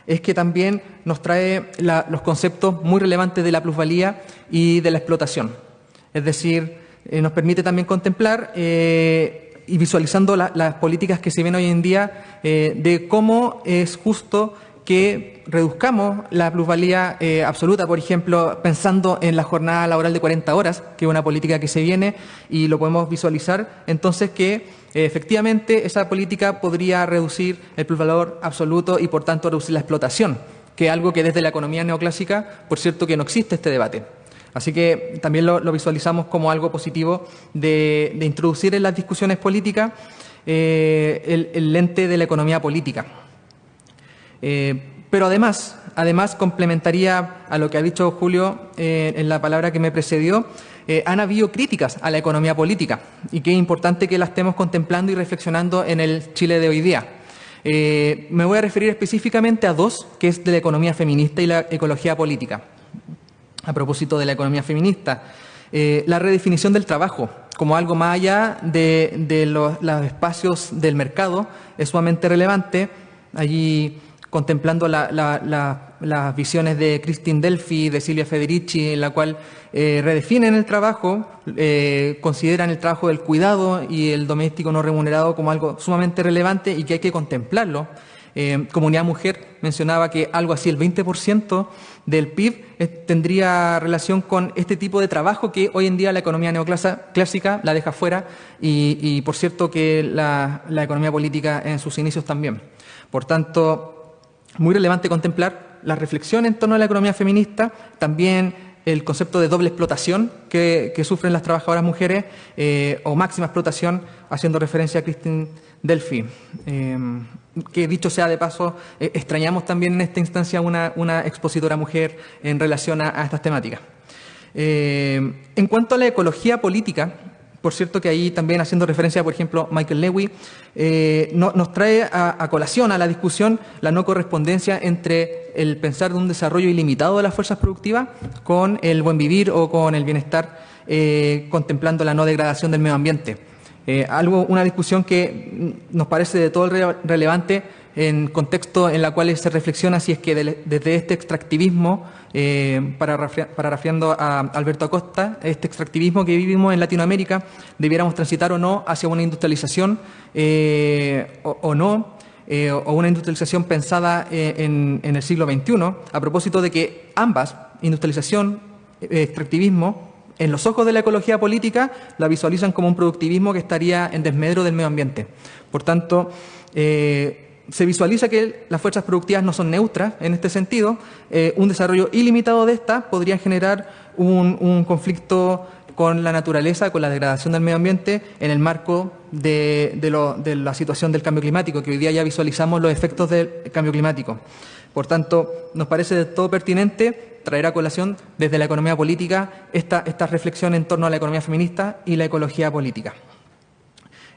es que también nos trae los conceptos muy relevantes de la plusvalía y de la explotación. Es decir, eh, nos permite también contemplar eh, y visualizando las políticas que se ven hoy en día eh, de cómo es justo que reduzcamos la plusvalía absoluta, por ejemplo, pensando en la jornada laboral de 40 horas, que es una política que se viene y lo podemos visualizar, entonces que efectivamente esa política podría reducir el plusvalor absoluto y por tanto reducir la explotación, que es algo que desde la economía neoclásica, por cierto que no existe este debate. Así que también lo, visualizamos como algo positivo de, introducir en las discusiones políticas eh, el, lente de la economía política. Eh, pero además, además complementaría a lo que ha dicho Julio eh, en la palabra que me precedió, eh, han habido críticas a la economía política y que es importante que la estemos contemplando y reflexionando en el Chile de hoy día. Eh, me voy a referir específicamente a dos, que es de la economía feminista y la ecología política. A propósito de la economía feminista, eh, la redefinición del trabajo como algo más allá de, los, los, espacios del mercado es sumamente relevante. Allí contemplando las visiones de Christine Delphi, de Silvia Federici, en la cual eh, redefinen el trabajo, eh, consideran el trabajo del cuidado y el doméstico no remunerado como algo sumamente relevante y que hay que contemplarlo. Eh, Comunidad Mujer mencionaba que algo así, el 20% del PIB tendría relación con este tipo de trabajo que hoy en día la economía neoclásica la deja fuera y, por cierto que la economía política en sus inicios también. Por tanto, muy relevante contemplar la reflexión en torno a la economía feminista, también el concepto de doble explotación que, sufren las trabajadoras mujeres eh, o máxima explotación, haciendo referencia a Christine Delphi. Eh, que dicho sea de paso, eh, extrañamos también en esta instancia una, una expositora mujer en relación a estas temáticas. en cuanto a la ecología política, por cierto que ahí también haciendo referencia, por ejemplo, Michael Lewy, eh, nos trae a, colación a la discusión la no correspondencia entre el pensar de un desarrollo ilimitado de las fuerzas productivas con el buen vivir o con el bienestar, eh, contemplando la no degradación del medio ambiente. Eh, algo, una discusión que nos parece de todo relevante en contexto en la cual se reflexiona si es que desde este extractivismo, eh, para parafraseando a Alberto Acosta, este extractivismo que vivimos en Latinoamérica, debiéramos transitar o no hacia una industrialización eh, o, no, eh, o una industrialización pensada en, en, el siglo XXI, a propósito de que ambas, industrialización, extractivismo, en los ojos de la ecología política, la visualizan como un productivismo que estaría en desmedro del medio ambiente. Por tanto, se visualiza que las fuerzas productivas no son neutras en este sentido. Eh, un desarrollo ilimitado de estas podría generar un, conflicto con la naturaleza, con la degradación del medio ambiente, en el marco de, la situación del cambio climático, que hoy día ya visualizamos los efectos del cambio climático. Por tanto, nos parece de todo pertinente traer a colación desde la economía política esta, esta reflexión en torno a la economía feminista y la ecología política.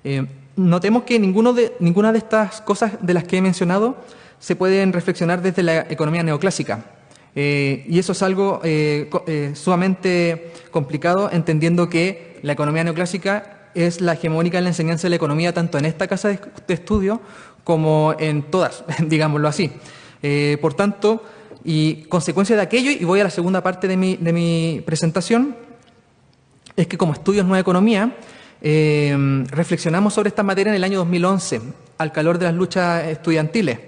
Eh, notemos que ninguno de, ninguna de estas cosas de las que he mencionado se pueden reflexionar desde la economía neoclásica. Eh, y eso es algo eh, sumamente complicado, entendiendo que la economía neoclásica es la hegemónica en la enseñanza de la economía, tanto en esta casa de, estudio como en todas, digámoslo así. por tanto, y consecuencia de aquello, y voy a la segunda parte de mi, de mi presentación, es que como estudios Nueva Economía, eh, reflexionamos sobre esta materia en el año 2011, al calor de las luchas estudiantiles.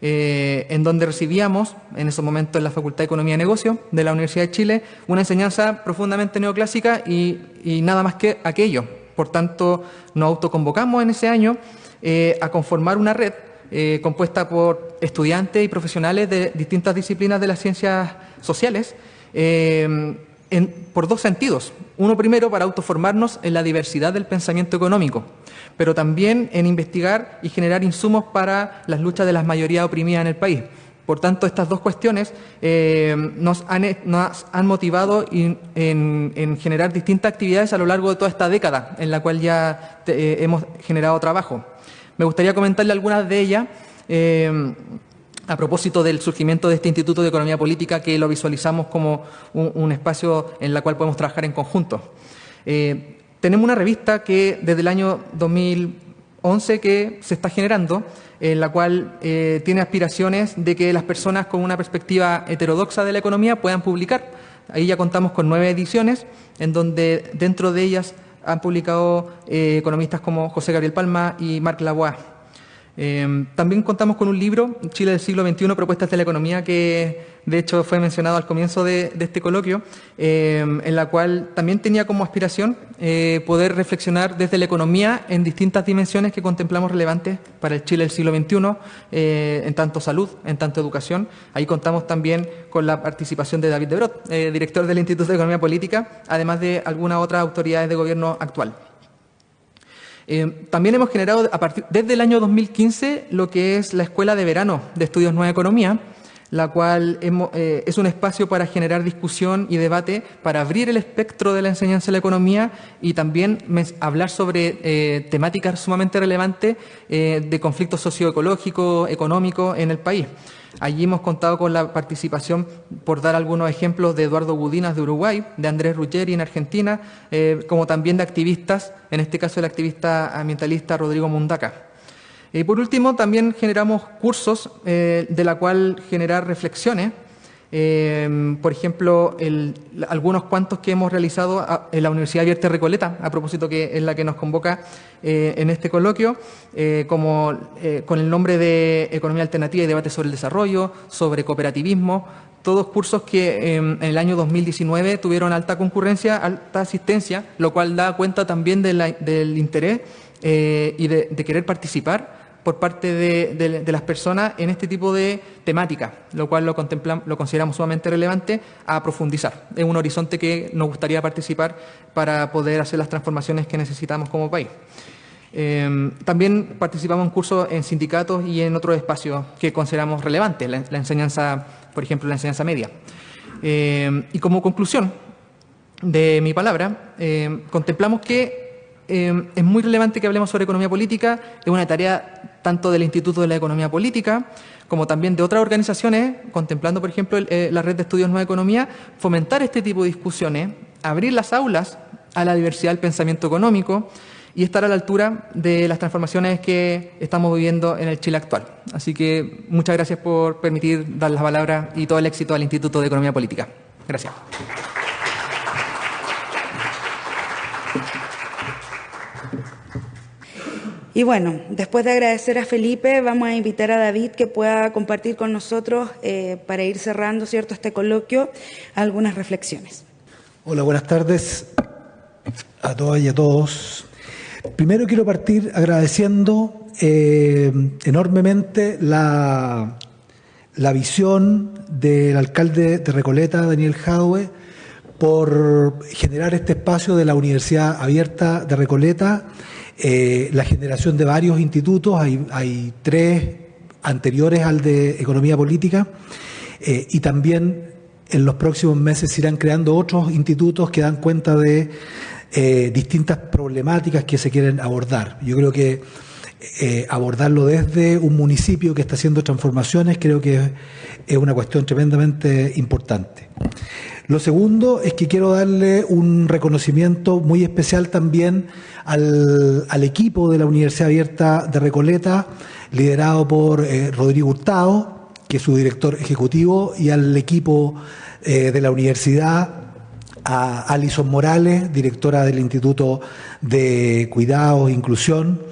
en donde recibíamos, en ese momento en la Facultad de Economía y Negocio de la Universidad de Chile, una enseñanza profundamente neoclásica y, nada más que aquello. Por tanto, nos autoconvocamos en ese año a conformar una red eh, compuesta por estudiantes y profesionales de distintas disciplinas de las ciencias sociales, eh, por dos sentidos. Uno primero para autoformarnos en la diversidad del pensamiento económico, pero también en investigar y generar insumos para las luchas de las mayorías oprimidas en el país. Por tanto, estas dos cuestiones eh, nos, han, motivado en, generar distintas actividades a lo largo de toda esta década en la cual ya hemos generado trabajo. Me gustaría comentarle algunas de ellas. Eh, a propósito del surgimiento de este Instituto de Economía Política, que lo visualizamos como un, espacio en el cual podemos trabajar en conjunto. Eh, tenemos una revista que desde el año 2011 que se está generando, en la cual eh, tiene aspiraciones de que las personas con una perspectiva heterodoxa de la economía puedan publicar. Ahí ya contamos con nueve ediciones, en donde dentro de ellas han publicado eh, economistas como José Gabriel Palma y Marc Lavoie. Eh, también contamos con un libro, Chile del siglo XXI, Propuestas de la Economía, que de hecho fue mencionado al comienzo de, este coloquio, eh, en la cual también tenía como aspiración eh, poder reflexionar desde la economía en distintas dimensiones que contemplamos relevantes para el Chile del siglo XXI, eh, en tanto salud, en tanto educación. Ahí contamos también con la participación de David Debrot, director del Instituto de Economía Política, además de algunas otras autoridades de gobierno actual. También hemos generado desde el año 2015 lo que es la Escuela de Verano de Estudios Nueva Economía, la cual eh, es un espacio para generar discusión y debate, para abrir el espectro de la enseñanza de la economía y también hablar sobre eh, temáticas sumamente relevantes eh, de conflictos socioecológicos, económicos en el país. Allí hemos contado con la participación, por dar algunos ejemplos, de Eduardo Budinas de Uruguay, de Andrés Ruggeri en Argentina, como también de activistas, en este caso el activista ambientalista Rodrigo Mundaca. Y por último, también generamos cursos eh, de la cual generar reflexiones. Eh, por ejemplo, algunos cuantos que hemos realizado en la Universidad Abierta Recoleta, a propósito que es la que nos convoca eh, en este coloquio, como con el nombre de Economía Alternativa y Debate sobre el Desarrollo, sobre cooperativismo, todos cursos que en el año 2019 tuvieron alta concurrencia, alta asistencia, lo cual da cuenta también del interés y de querer participar por parte de, las personas en este tipo de temática, lo cual lo, consideramos sumamente relevante a profundizar. Es un horizonte que nos gustaría participar para poder hacer las transformaciones que necesitamos como país. Em, también participamos en cursos en sindicatos y en otros espacios que consideramos relevantes, la, enseñanza, por ejemplo, la enseñanza media. Em, y como conclusión de mi palabra, em, contemplamos que es muy relevante que hablemos sobre economía política, es una tarea tanto del Instituto de la Economía Política como también de otras organizaciones, contemplando, por ejemplo, eh, la Red de Estudios Nueva Economía, fomentar este tipo de discusiones, abrir las aulas a la diversidad del pensamiento económico y estar a la altura de las transformaciones que estamos viviendo en el Chile actual. Así que muchas gracias por permitir dar las palabras y todo el éxito al Instituto de Economía Política. Gracias. Y bueno, después de agradecer a Felipe, vamos a invitar a David que pueda compartir con nosotros, eh, para ir cerrando cierto este coloquio, algunas reflexiones. Hola, buenas tardes a todas y a todos. Primero quiero partir agradeciendo eh, enormemente la, la visión del alcalde de Recoleta, Daniel Jadwe, por generar este espacio de la Universidad Abierta de Recoleta eh, la generación de varios institutos, hay, tres anteriores al de Economía Política, eh, y también en los próximos meses se irán creando otros institutos que dan cuenta de eh, distintas problemáticas que se quieren abordar. Yo creo que abordarlo desde un municipio que está haciendo transformaciones creo que es una cuestión tremendamente importante. Lo segundo es que quiero darle un reconocimiento muy especial también al, equipo de la Universidad Abierta de Recoleta, liderado por eh, Rodrigo Hurtado, que es su director ejecutivo, y al equipo eh, de la universidad, a Alison Morales, directora del Instituto de Cuidados e Inclusión,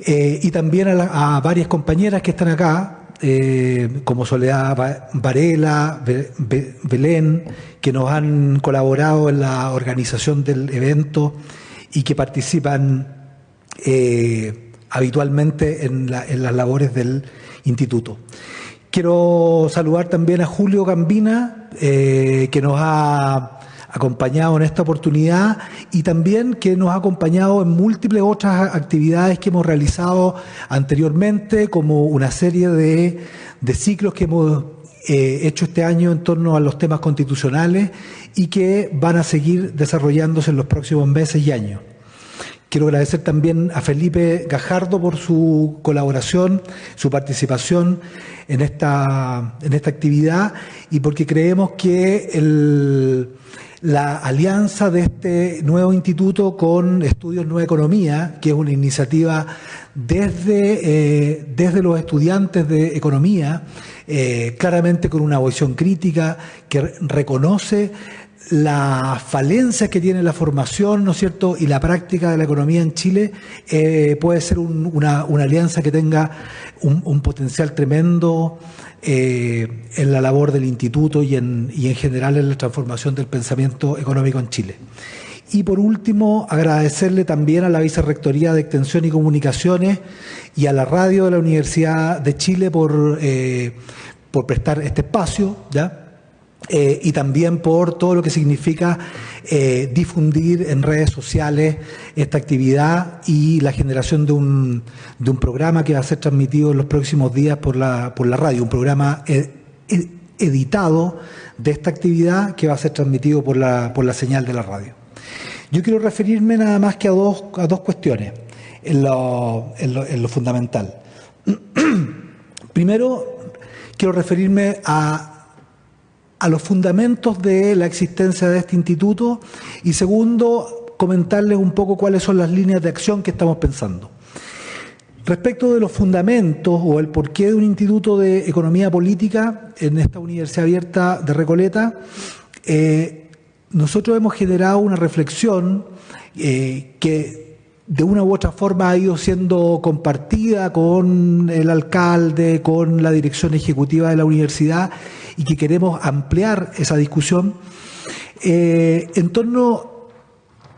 eh, y también a, varias compañeras que están acá, eh, como Soledad Varela, Belén, que nos han colaborado en la organización del evento y que participan eh, habitualmente en, las labores del instituto. Quiero saludar también a Julio Gambina, eh, que nos ha acompañado en esta oportunidad y también que nos ha acompañado en múltiples otras actividades que hemos realizado anteriormente, como una serie de, ciclos que hemos eh, hecho este año en torno a los temas constitucionales y que van a seguir desarrollándose en los próximos meses y años. Quiero agradecer también a Felipe Gajardo por su colaboración, su participación en esta, en esta actividad y porque creemos que el, la alianza de este nuevo instituto con Estudios Nueva Economía, que es una iniciativa desde, eh, desde los estudiantes de economía, eh, claramente con una visión crítica que reconoce las falencias que tiene la formación, ¿no es cierto?, y la práctica de la economía en Chile, eh, puede ser una, alianza que tenga un potencial tremendo eh, en la labor del instituto y en, en general en la transformación del pensamiento económico en Chile. Y por último, agradecerle también a la Vicerrectoría de Extensión y Comunicaciones y a la radio de la Universidad de Chile por, eh, por prestar este espacio, ¿ya? Eh, y también por todo lo que significa eh, difundir en redes sociales esta actividad y la generación de un, de un programa que va a ser transmitido en los próximos días por la, por la radio, un programa eh, editado de esta actividad que va a ser transmitido por la, por la señal de la radio. Yo quiero referirme nada más que a dos, a dos cuestiones en lo, en lo, en lo fundamental. Primero, quiero referirme a a los fundamentos de la existencia de este instituto y segundo, comentarles un poco cuáles son las líneas de acción que estamos pensando. Respecto de los fundamentos o el porqué de un instituto de economía política en esta Universidad Abierta de Recoleta, eh, nosotros hemos generado una reflexión eh, que de una u otra forma ha ido siendo compartida con el alcalde, con la dirección ejecutiva de la universidad y que queremos ampliar esa discusión eh, en torno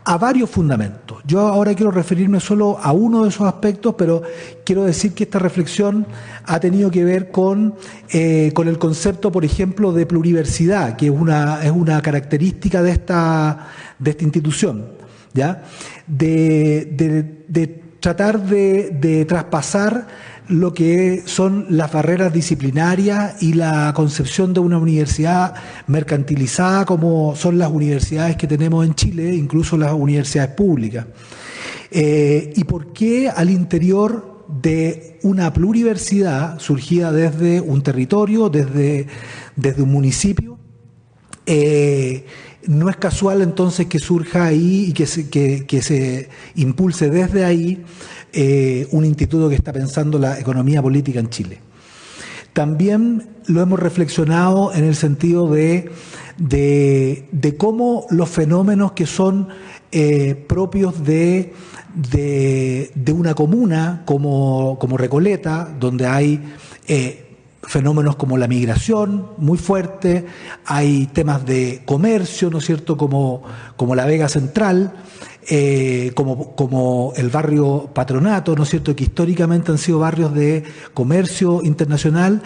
a varios fundamentos. Yo ahora quiero referirme solo a uno de esos aspectos, pero quiero decir que esta reflexión ha tenido que ver con, eh, con el concepto, por ejemplo, de pluriversidad, que es una, es una característica de esta, de esta institución, ¿ya? De, de tratar de traspasar lo que son las barreras disciplinarias y la concepción de una universidad mercantilizada como son las universidades que tenemos en Chile, incluso las universidades públicas. Eh, ¿Y por qué al interior de una pluriversidad surgida desde un territorio, desde, desde un municipio? Eh, no es casual entonces que surja ahí y que se, que se impulse desde ahí eh, un instituto que está pensando la economía política en Chile. También lo hemos reflexionado en el sentido de, de, cómo los fenómenos que son eh, propios de, de, una comuna como, como, Recoleta, donde hay eh, fenómenos como la migración muy fuerte, hay temas de comercio, ¿no es cierto?, como, como la Vega Central, eh, como, como, el barrio Patronato, ¿no es cierto?, que históricamente han sido barrios de comercio internacional,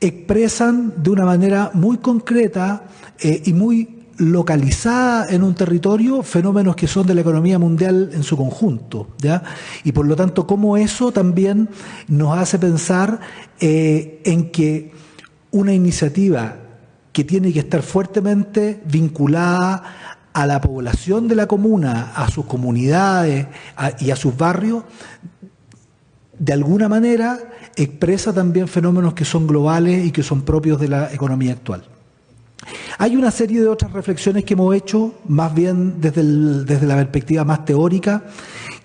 expresan de una manera muy concreta eh, y muy localizada en un territorio fenómenos que son de la economía mundial en su conjunto, ¿ya? Y por lo tanto, cómo eso también nos hace pensar eh, en que una iniciativa que tiene que estar fuertemente vinculada a la población de la comuna, a sus comunidades y a sus barrios, de alguna manera expresa también fenómenos que son globales y que son propios de la economía actual. Hay una serie de otras reflexiones que hemos hecho, más bien desde, desde la perspectiva más teórica,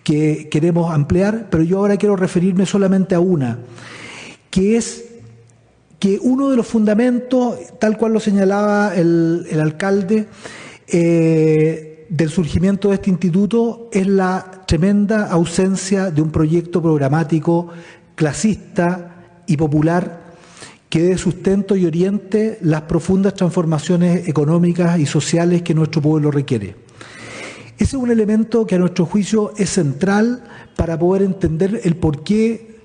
que queremos ampliar, pero yo ahora quiero referirme solamente a una, que es que uno de los fundamentos, tal cual lo señalaba el, el alcalde, eh, del surgimiento de este instituto es la tremenda ausencia de un proyecto programático clasista y popular que dé sustento y oriente las profundas transformaciones económicas y sociales que nuestro pueblo requiere. Ese es un elemento que a nuestro juicio es central para poder entender el por qué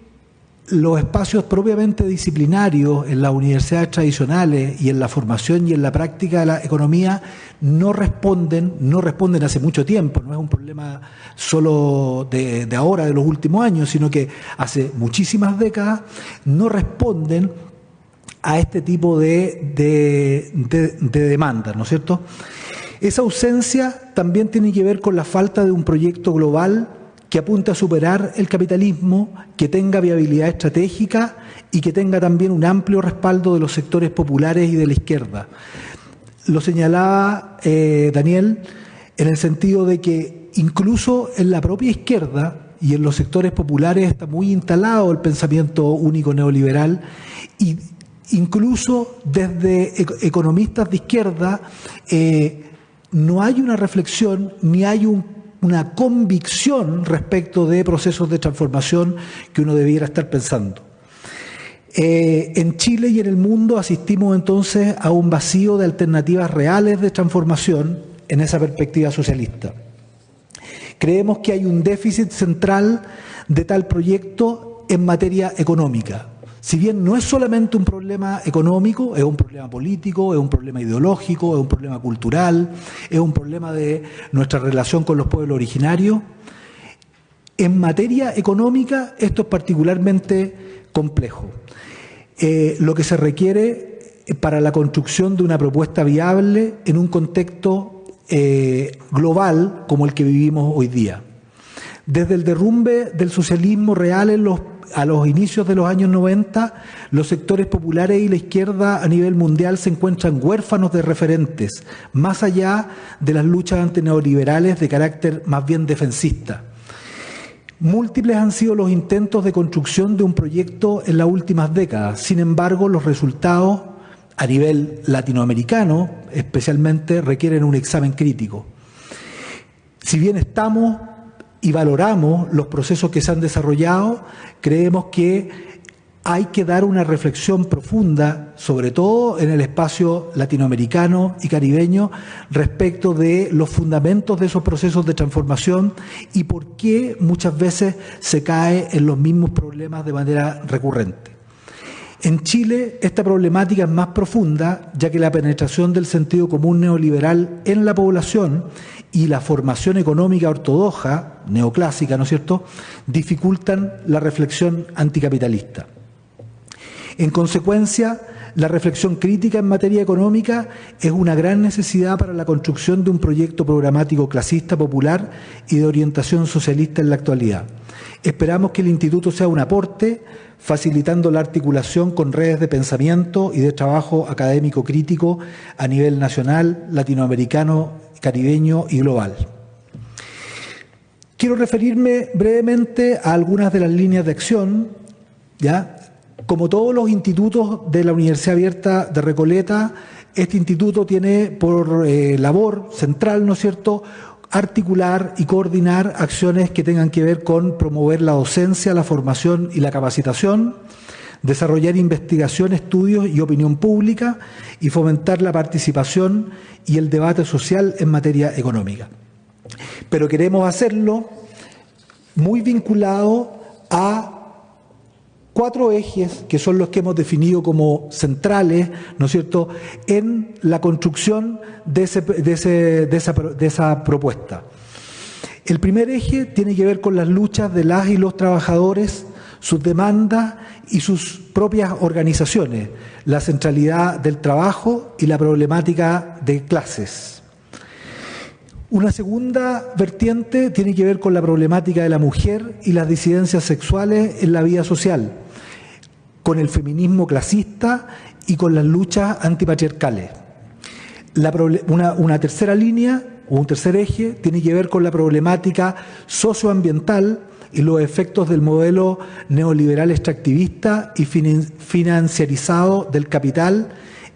los espacios propiamente disciplinarios en las universidades tradicionales y en la formación y en la práctica de la economía no responden, no responden hace mucho tiempo, no es un problema solo de, ahora, de los últimos años, sino que hace muchísimas décadas no responden a este tipo de, de, de demandas, ¿no es cierto? Esa ausencia también tiene que ver con la falta de un proyecto global que apunte a superar el capitalismo, que tenga viabilidad estratégica y que tenga también un amplio respaldo de los sectores populares y de la izquierda. Lo señalaba eh, Daniel en el sentido de que incluso en la propia izquierda y en los sectores populares está muy instalado el pensamiento único neoliberal y incluso desde economistas de izquierda eh, no hay una reflexión ni hay un una convicción respecto de procesos de transformación que uno debiera estar pensando. Eh, en Chile y en el mundo asistimos entonces a un vacío de alternativas reales de transformación en esa perspectiva socialista. Creemos que hay un déficit central de tal proyecto en materia económica. Si bien no es solamente un problema económico, es un problema político, es un problema ideológico, es un problema cultural, es un problema de nuestra relación con los pueblos originarios. En materia económica esto es particularmente complejo. Eh, lo que se requiere para la construcción de una propuesta viable en un contexto eh, global como el que vivimos hoy día. Desde el derrumbe del socialismo real en los a los inicios de los años 90, los sectores populares y la izquierda a nivel mundial se encuentran huérfanos de referentes, más allá de las luchas antineoliberales de carácter más bien defensista. Múltiples han sido los intentos de construcción de un proyecto en las últimas décadas. Sin embargo, los resultados a nivel latinoamericano especialmente requieren un examen crítico. Si bien estamos y valoramos los procesos que se han desarrollado, creemos que hay que dar una reflexión profunda, sobre todo en el espacio latinoamericano y caribeño, respecto de los fundamentos de esos procesos de transformación y por qué muchas veces se cae en los mismos problemas de manera recurrente. En Chile esta problemática es más profunda, ya que la penetración del sentido común neoliberal en la población y la formación económica ortodoxa, neoclásica, ¿no es cierto?, dificultan la reflexión anticapitalista. En consecuencia, la reflexión crítica en materia económica es una gran necesidad para la construcción de un proyecto programático clasista popular y de orientación socialista en la actualidad. Esperamos que el Instituto sea un aporte, facilitando la articulación con redes de pensamiento y de trabajo académico crítico a nivel nacional, latinoamericano caribeño y global. Quiero referirme brevemente a algunas de las líneas de acción, ¿ya? Como todos los institutos de la Universidad Abierta de Recoleta, este instituto tiene por eh, labor central, ¿no es cierto?, articular y coordinar acciones que tengan que ver con promover la docencia, la formación y la capacitación, desarrollar investigación, estudios y opinión pública y fomentar la participación y el debate social en materia económica. Pero queremos hacerlo muy vinculado a cuatro ejes que son los que hemos definido como centrales, ¿no es cierto?, en la construcción de, de, esa, de esa propuesta. El primer eje tiene que ver con las luchas de las y los trabajadores sus demandas y sus propias organizaciones, la centralidad del trabajo y la problemática de clases. Una segunda vertiente tiene que ver con la problemática de la mujer y las disidencias sexuales en la vida social, con el feminismo clasista y con las luchas antipatriarcales. una, tercera línea o un tercer eje tiene que ver con la problemática socioambiental y los efectos del modelo neoliberal extractivista y financiarizado del capital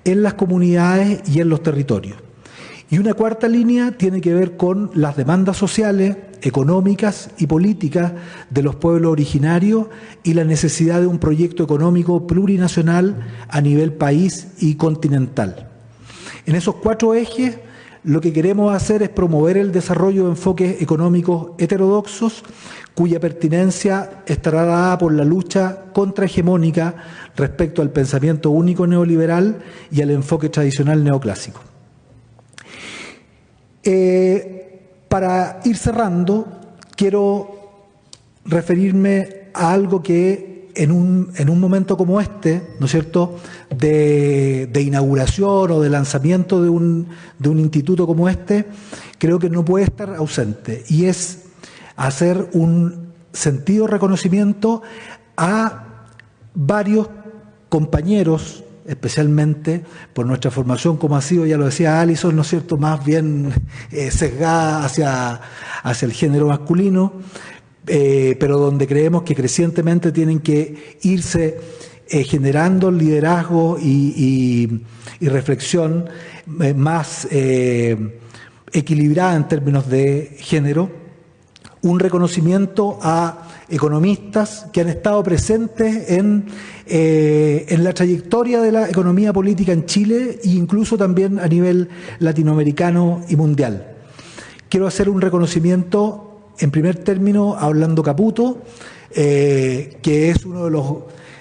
en las comunidades y en los territorios. Y una cuarta línea tiene que ver con las demandas sociales, económicas y políticas de los pueblos originarios y la necesidad de un proyecto económico plurinacional a nivel país y continental. En esos cuatro ejes lo que queremos hacer es promover el desarrollo de enfoques económicos heterodoxos cuya pertinencia estará dada por la lucha contrahegemónica respecto al pensamiento único neoliberal y al enfoque tradicional neoclásico. Eh, para ir cerrando, quiero referirme a algo que en un, en un momento como este, ¿no es cierto?, de, inauguración o de lanzamiento de un, de un instituto como este, creo que no puede estar ausente, y es hacer un sentido reconocimiento a varios compañeros especialmente por nuestra formación, como ha sido, ya lo decía Alison, ¿no es cierto?, más bien eh, sesgada hacia, hacia el género masculino, eh, pero donde creemos que crecientemente tienen que irse eh, generando liderazgo y, y reflexión más equilibrada en términos de género, un reconocimiento a economistas que han estado presentes en, eh, en la trayectoria de la economía política en Chile e incluso también a nivel latinoamericano y mundial. Quiero hacer un reconocimiento, en primer término, a Orlando Caputo, eh, que es uno de los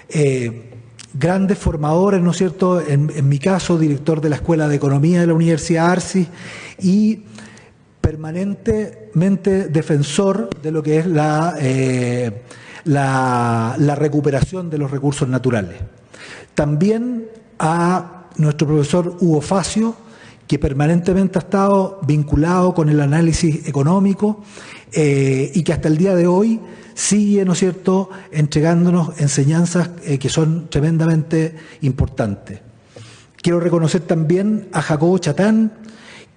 eh, grandes formadores, ¿no es cierto?, en, mi caso, director de la Escuela de Economía de la Universidad Arcis y permanentemente defensor de lo que es eh, la, la, recuperación de los recursos naturales. También a nuestro profesor Hugo Facio, que permanentemente ha estado vinculado con el análisis económico eh, y que hasta el día de hoy sigue, ¿no es cierto?, entregándonos enseñanzas eh, que son tremendamente importantes. Quiero reconocer también a Jacobo Chatán,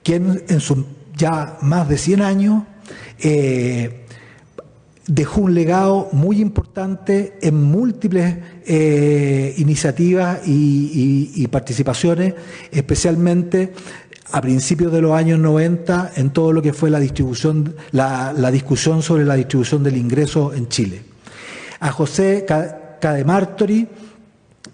quien en su ya más de 100 años, eh, dejó un legado muy importante en múltiples iniciativas y, participaciones, especialmente a principios de los años 90 en todo lo que fue la distribución, la, discusión sobre la distribución del ingreso en Chile. A José Cademartori,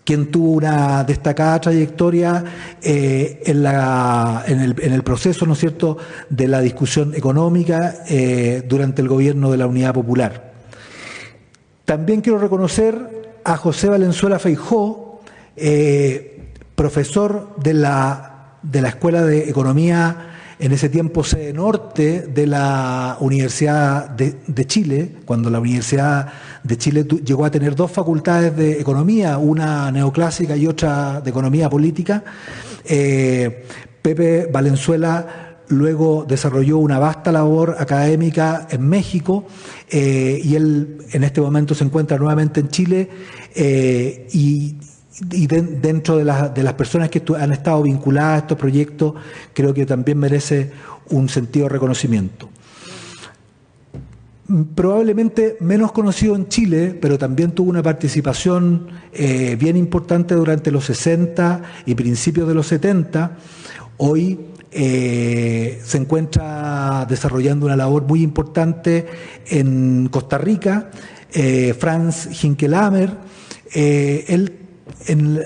quien tuvo una destacada trayectoria eh, en, la, en, el, en, el, proceso, ¿no es cierto?, de la discusión económica eh, durante el gobierno de la Unidad Popular. También quiero reconocer a José Valenzuela Feijó, eh, profesor de la, de la Escuela de Economía en ese tiempo sede norte de la Universidad de, Chile, cuando la Universidad de Chile llegó a tener dos facultades de economía, una neoclásica y otra de economía política. Eh, Pepe Valenzuela luego desarrolló una vasta labor académica en México eh, y él en este momento se encuentra nuevamente en Chile eh, y, y dentro de, de, las personas que han estado vinculadas a estos proyectos, creo que también merece un sentido de reconocimiento. Probablemente menos conocido en Chile, pero también tuvo una participación eh, bien importante durante los 60 y principios de los 70. Hoy eh, se encuentra desarrollando una labor muy importante en Costa Rica. Eh, Franz Hinkelamer, él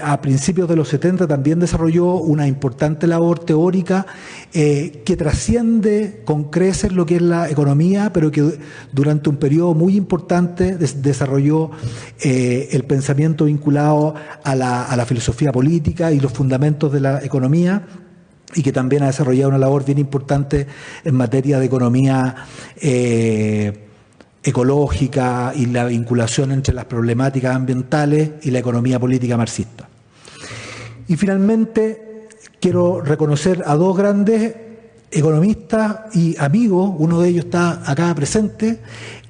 a principios de los 70 también desarrolló una importante labor teórica eh, que trasciende con creces lo que es la economía, pero que durante un periodo muy importante desarrolló eh, el pensamiento vinculado a la, filosofía política y los fundamentos de la economía y que también ha desarrollado una labor bien importante en materia de economía eh, ecológica y la vinculación entre las problemáticas ambientales y la economía política marxista. Y finalmente quiero reconocer a dos grandes economistas y amigos, uno de ellos está acá presente,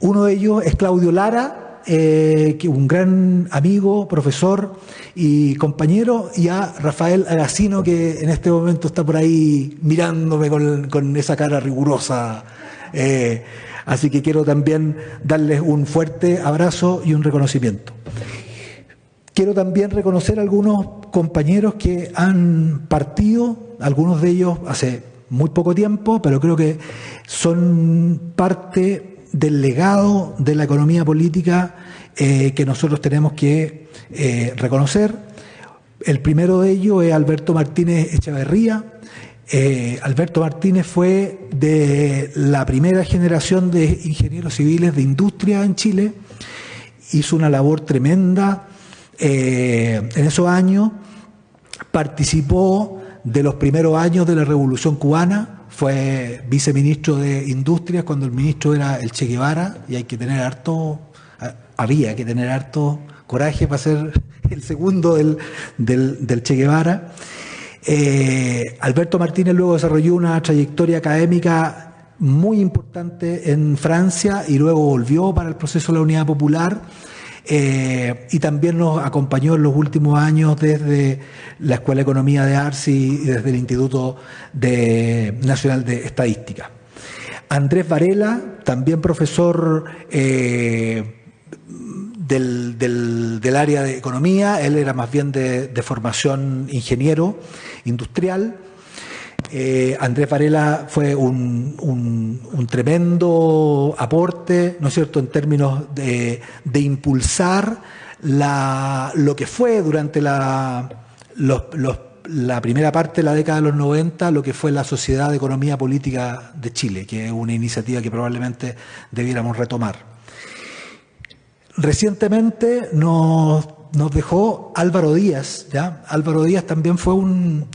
uno de ellos es Claudio Lara, eh, un gran amigo, profesor y compañero, y a Rafael Agacino, que en este momento está por ahí mirándome con, esa cara rigurosa. Eh, Así que quiero también darles un fuerte abrazo y un reconocimiento. Quiero también reconocer a algunos compañeros que han partido, algunos de ellos hace muy poco tiempo, pero creo que son parte del legado de la economía política eh, que nosotros tenemos que eh, reconocer. El primero de ellos es Alberto Martínez Echeverría. Eh, Alberto Martínez fue de la primera generación de ingenieros civiles de industria en Chile. Hizo una labor tremenda en esos años. Participó de los primeros años de la Revolución Cubana, fue viceministro de Industria cuando el ministro era el Che Guevara y hay que tener harto, había que tener harto coraje para ser el segundo del, del, Che Guevara. Eh, Alberto Martínez luego desarrolló una trayectoria académica muy importante en Francia y luego volvió para el proceso de la Unidad Popular eh, y también nos acompañó en los últimos años desde la Escuela de Economía de Arsi y desde el Instituto Nacional de Estadística. Andrés Varela, también profesor eh, del, área de economía, él era más bien de formación ingeniero industrial. Eh, Andrés Varela fue un, tremendo aporte, ¿no es cierto?, en términos de, impulsar lo que fue durante la, la primera parte de la década de los 90, lo que fue la Sociedad de Economía Política de Chile, que es una iniciativa que probablemente debiéramos retomar. Recientemente nos, dejó Álvaro Díaz, ¿ya? Álvaro Díaz también fue un,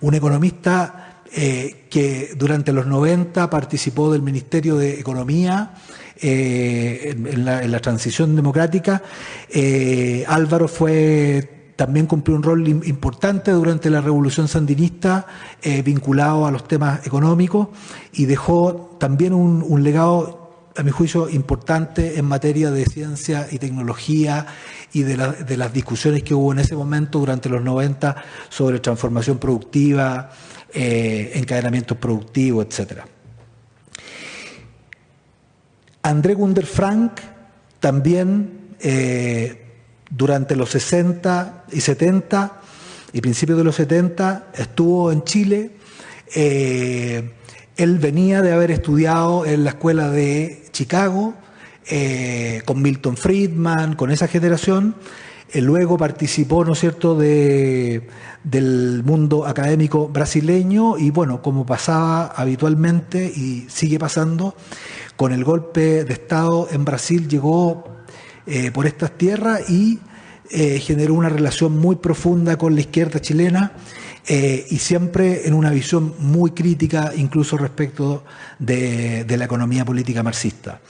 un economista eh, que durante los 90 participó del Ministerio de Economía eh, en, la, transición democrática. Eh, Álvaro fue también cumplió un rol importante durante la revolución sandinista vinculado a los temas económicos y dejó también un, legado, a mi juicio, importante en materia de ciencia y tecnología y de, las discusiones que hubo en ese momento durante los 90 sobre transformación productiva, eh, encadenamiento productivo, etc. André Gunder Frank también eh, durante los 60 y 70 y principios de los 70 estuvo en Chile. Eh, él venía de haber estudiado en la escuela de Chicago con Milton Friedman, con esa generación. luego participó, ¿no es cierto?, de, del mundo académico brasileño y bueno, como pasaba habitualmente y sigue pasando, con el golpe de Estado en Brasil llegó eh, por estas tierras y eh, generó una relación muy profunda con la izquierda chilena eh, y siempre en una visión muy crítica incluso respecto de, la economía política marxista.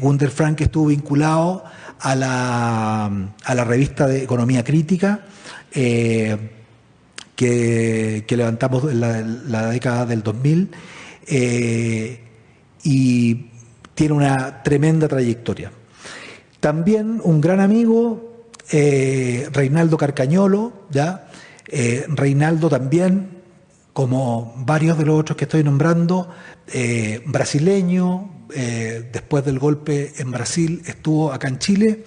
Gunder Frank estuvo vinculado a la, a la revista de Economía Crítica, que, levantamos en la, década del 2000 eh, y tiene una tremenda trayectoria. También un gran amigo, eh, Reinaldo Carcañolo, ¿ya? Eh, Reinaldo también, como varios de los otros que estoy nombrando, brasileño, después del golpe en Brasil estuvo acá en Chile,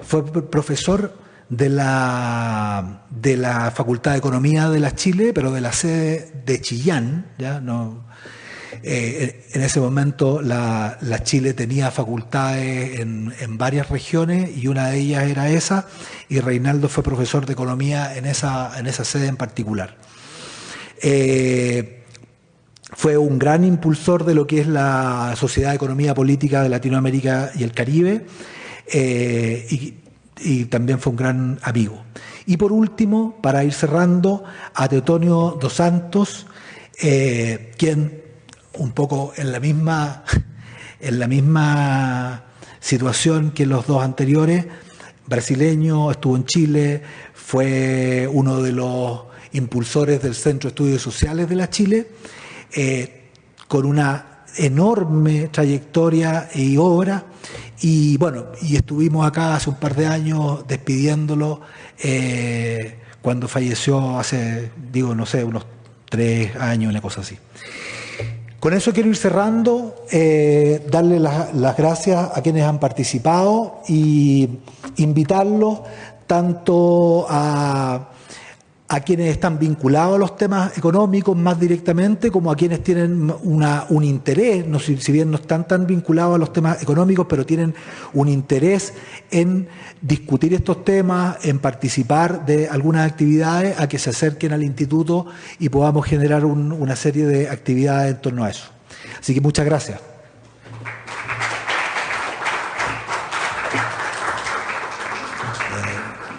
fue profesor de la, de la Facultad de Economía de la Chile, pero de la sede de Chillán. ¿ya? No, eh, en ese momento la, Chile tenía facultades en, varias regiones y una de ellas era esa, y Reinaldo fue profesor de Economía en esa, en esa sede en particular. Eh, fue un gran impulsor de lo que es la Sociedad de Economía Política de Latinoamérica y el Caribe. Eh, y también fue un gran amigo. Y por último, para ir cerrando, a Teotonio dos Santos, quien un poco en la misma, en la misma situación que los dos anteriores, brasileño, estuvo en Chile, fue uno de los impulsores del Centro de Estudios Sociales de la Chile, eh, con una enorme trayectoria y obra y bueno, y estuvimos acá hace un par de años despidiéndolo eh, cuando falleció hace, digo, no sé, unos tres años, una cosa así. Con eso quiero ir cerrando, eh, darle las gracias a quienes han participado y invitarlos tanto a, a quienes están vinculados a los temas económicos más directamente, como a quienes tienen un interés, no, si, si, bien no están tan vinculados a los temas económicos, pero tienen un interés en discutir estos temas, en participar de algunas actividades, a que se acerquen al instituto y podamos generar un, una serie de actividades en torno a eso. Así que muchas gracias.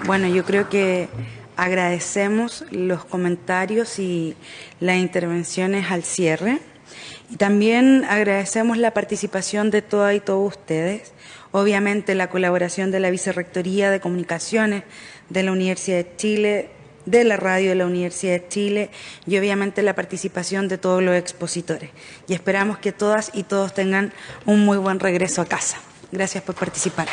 Bueno, yo creo que agradecemos los comentarios y las intervenciones al cierre. Y también agradecemos la participación de todas y todos ustedes. Obviamente la colaboración de la Vicerrectoría de Comunicaciones de la Universidad de Chile, de la radio de la Universidad de Chile y obviamente la participación de todos los expositores. Y esperamos que todas y todos tengan un muy buen regreso a casa. Gracias por participar.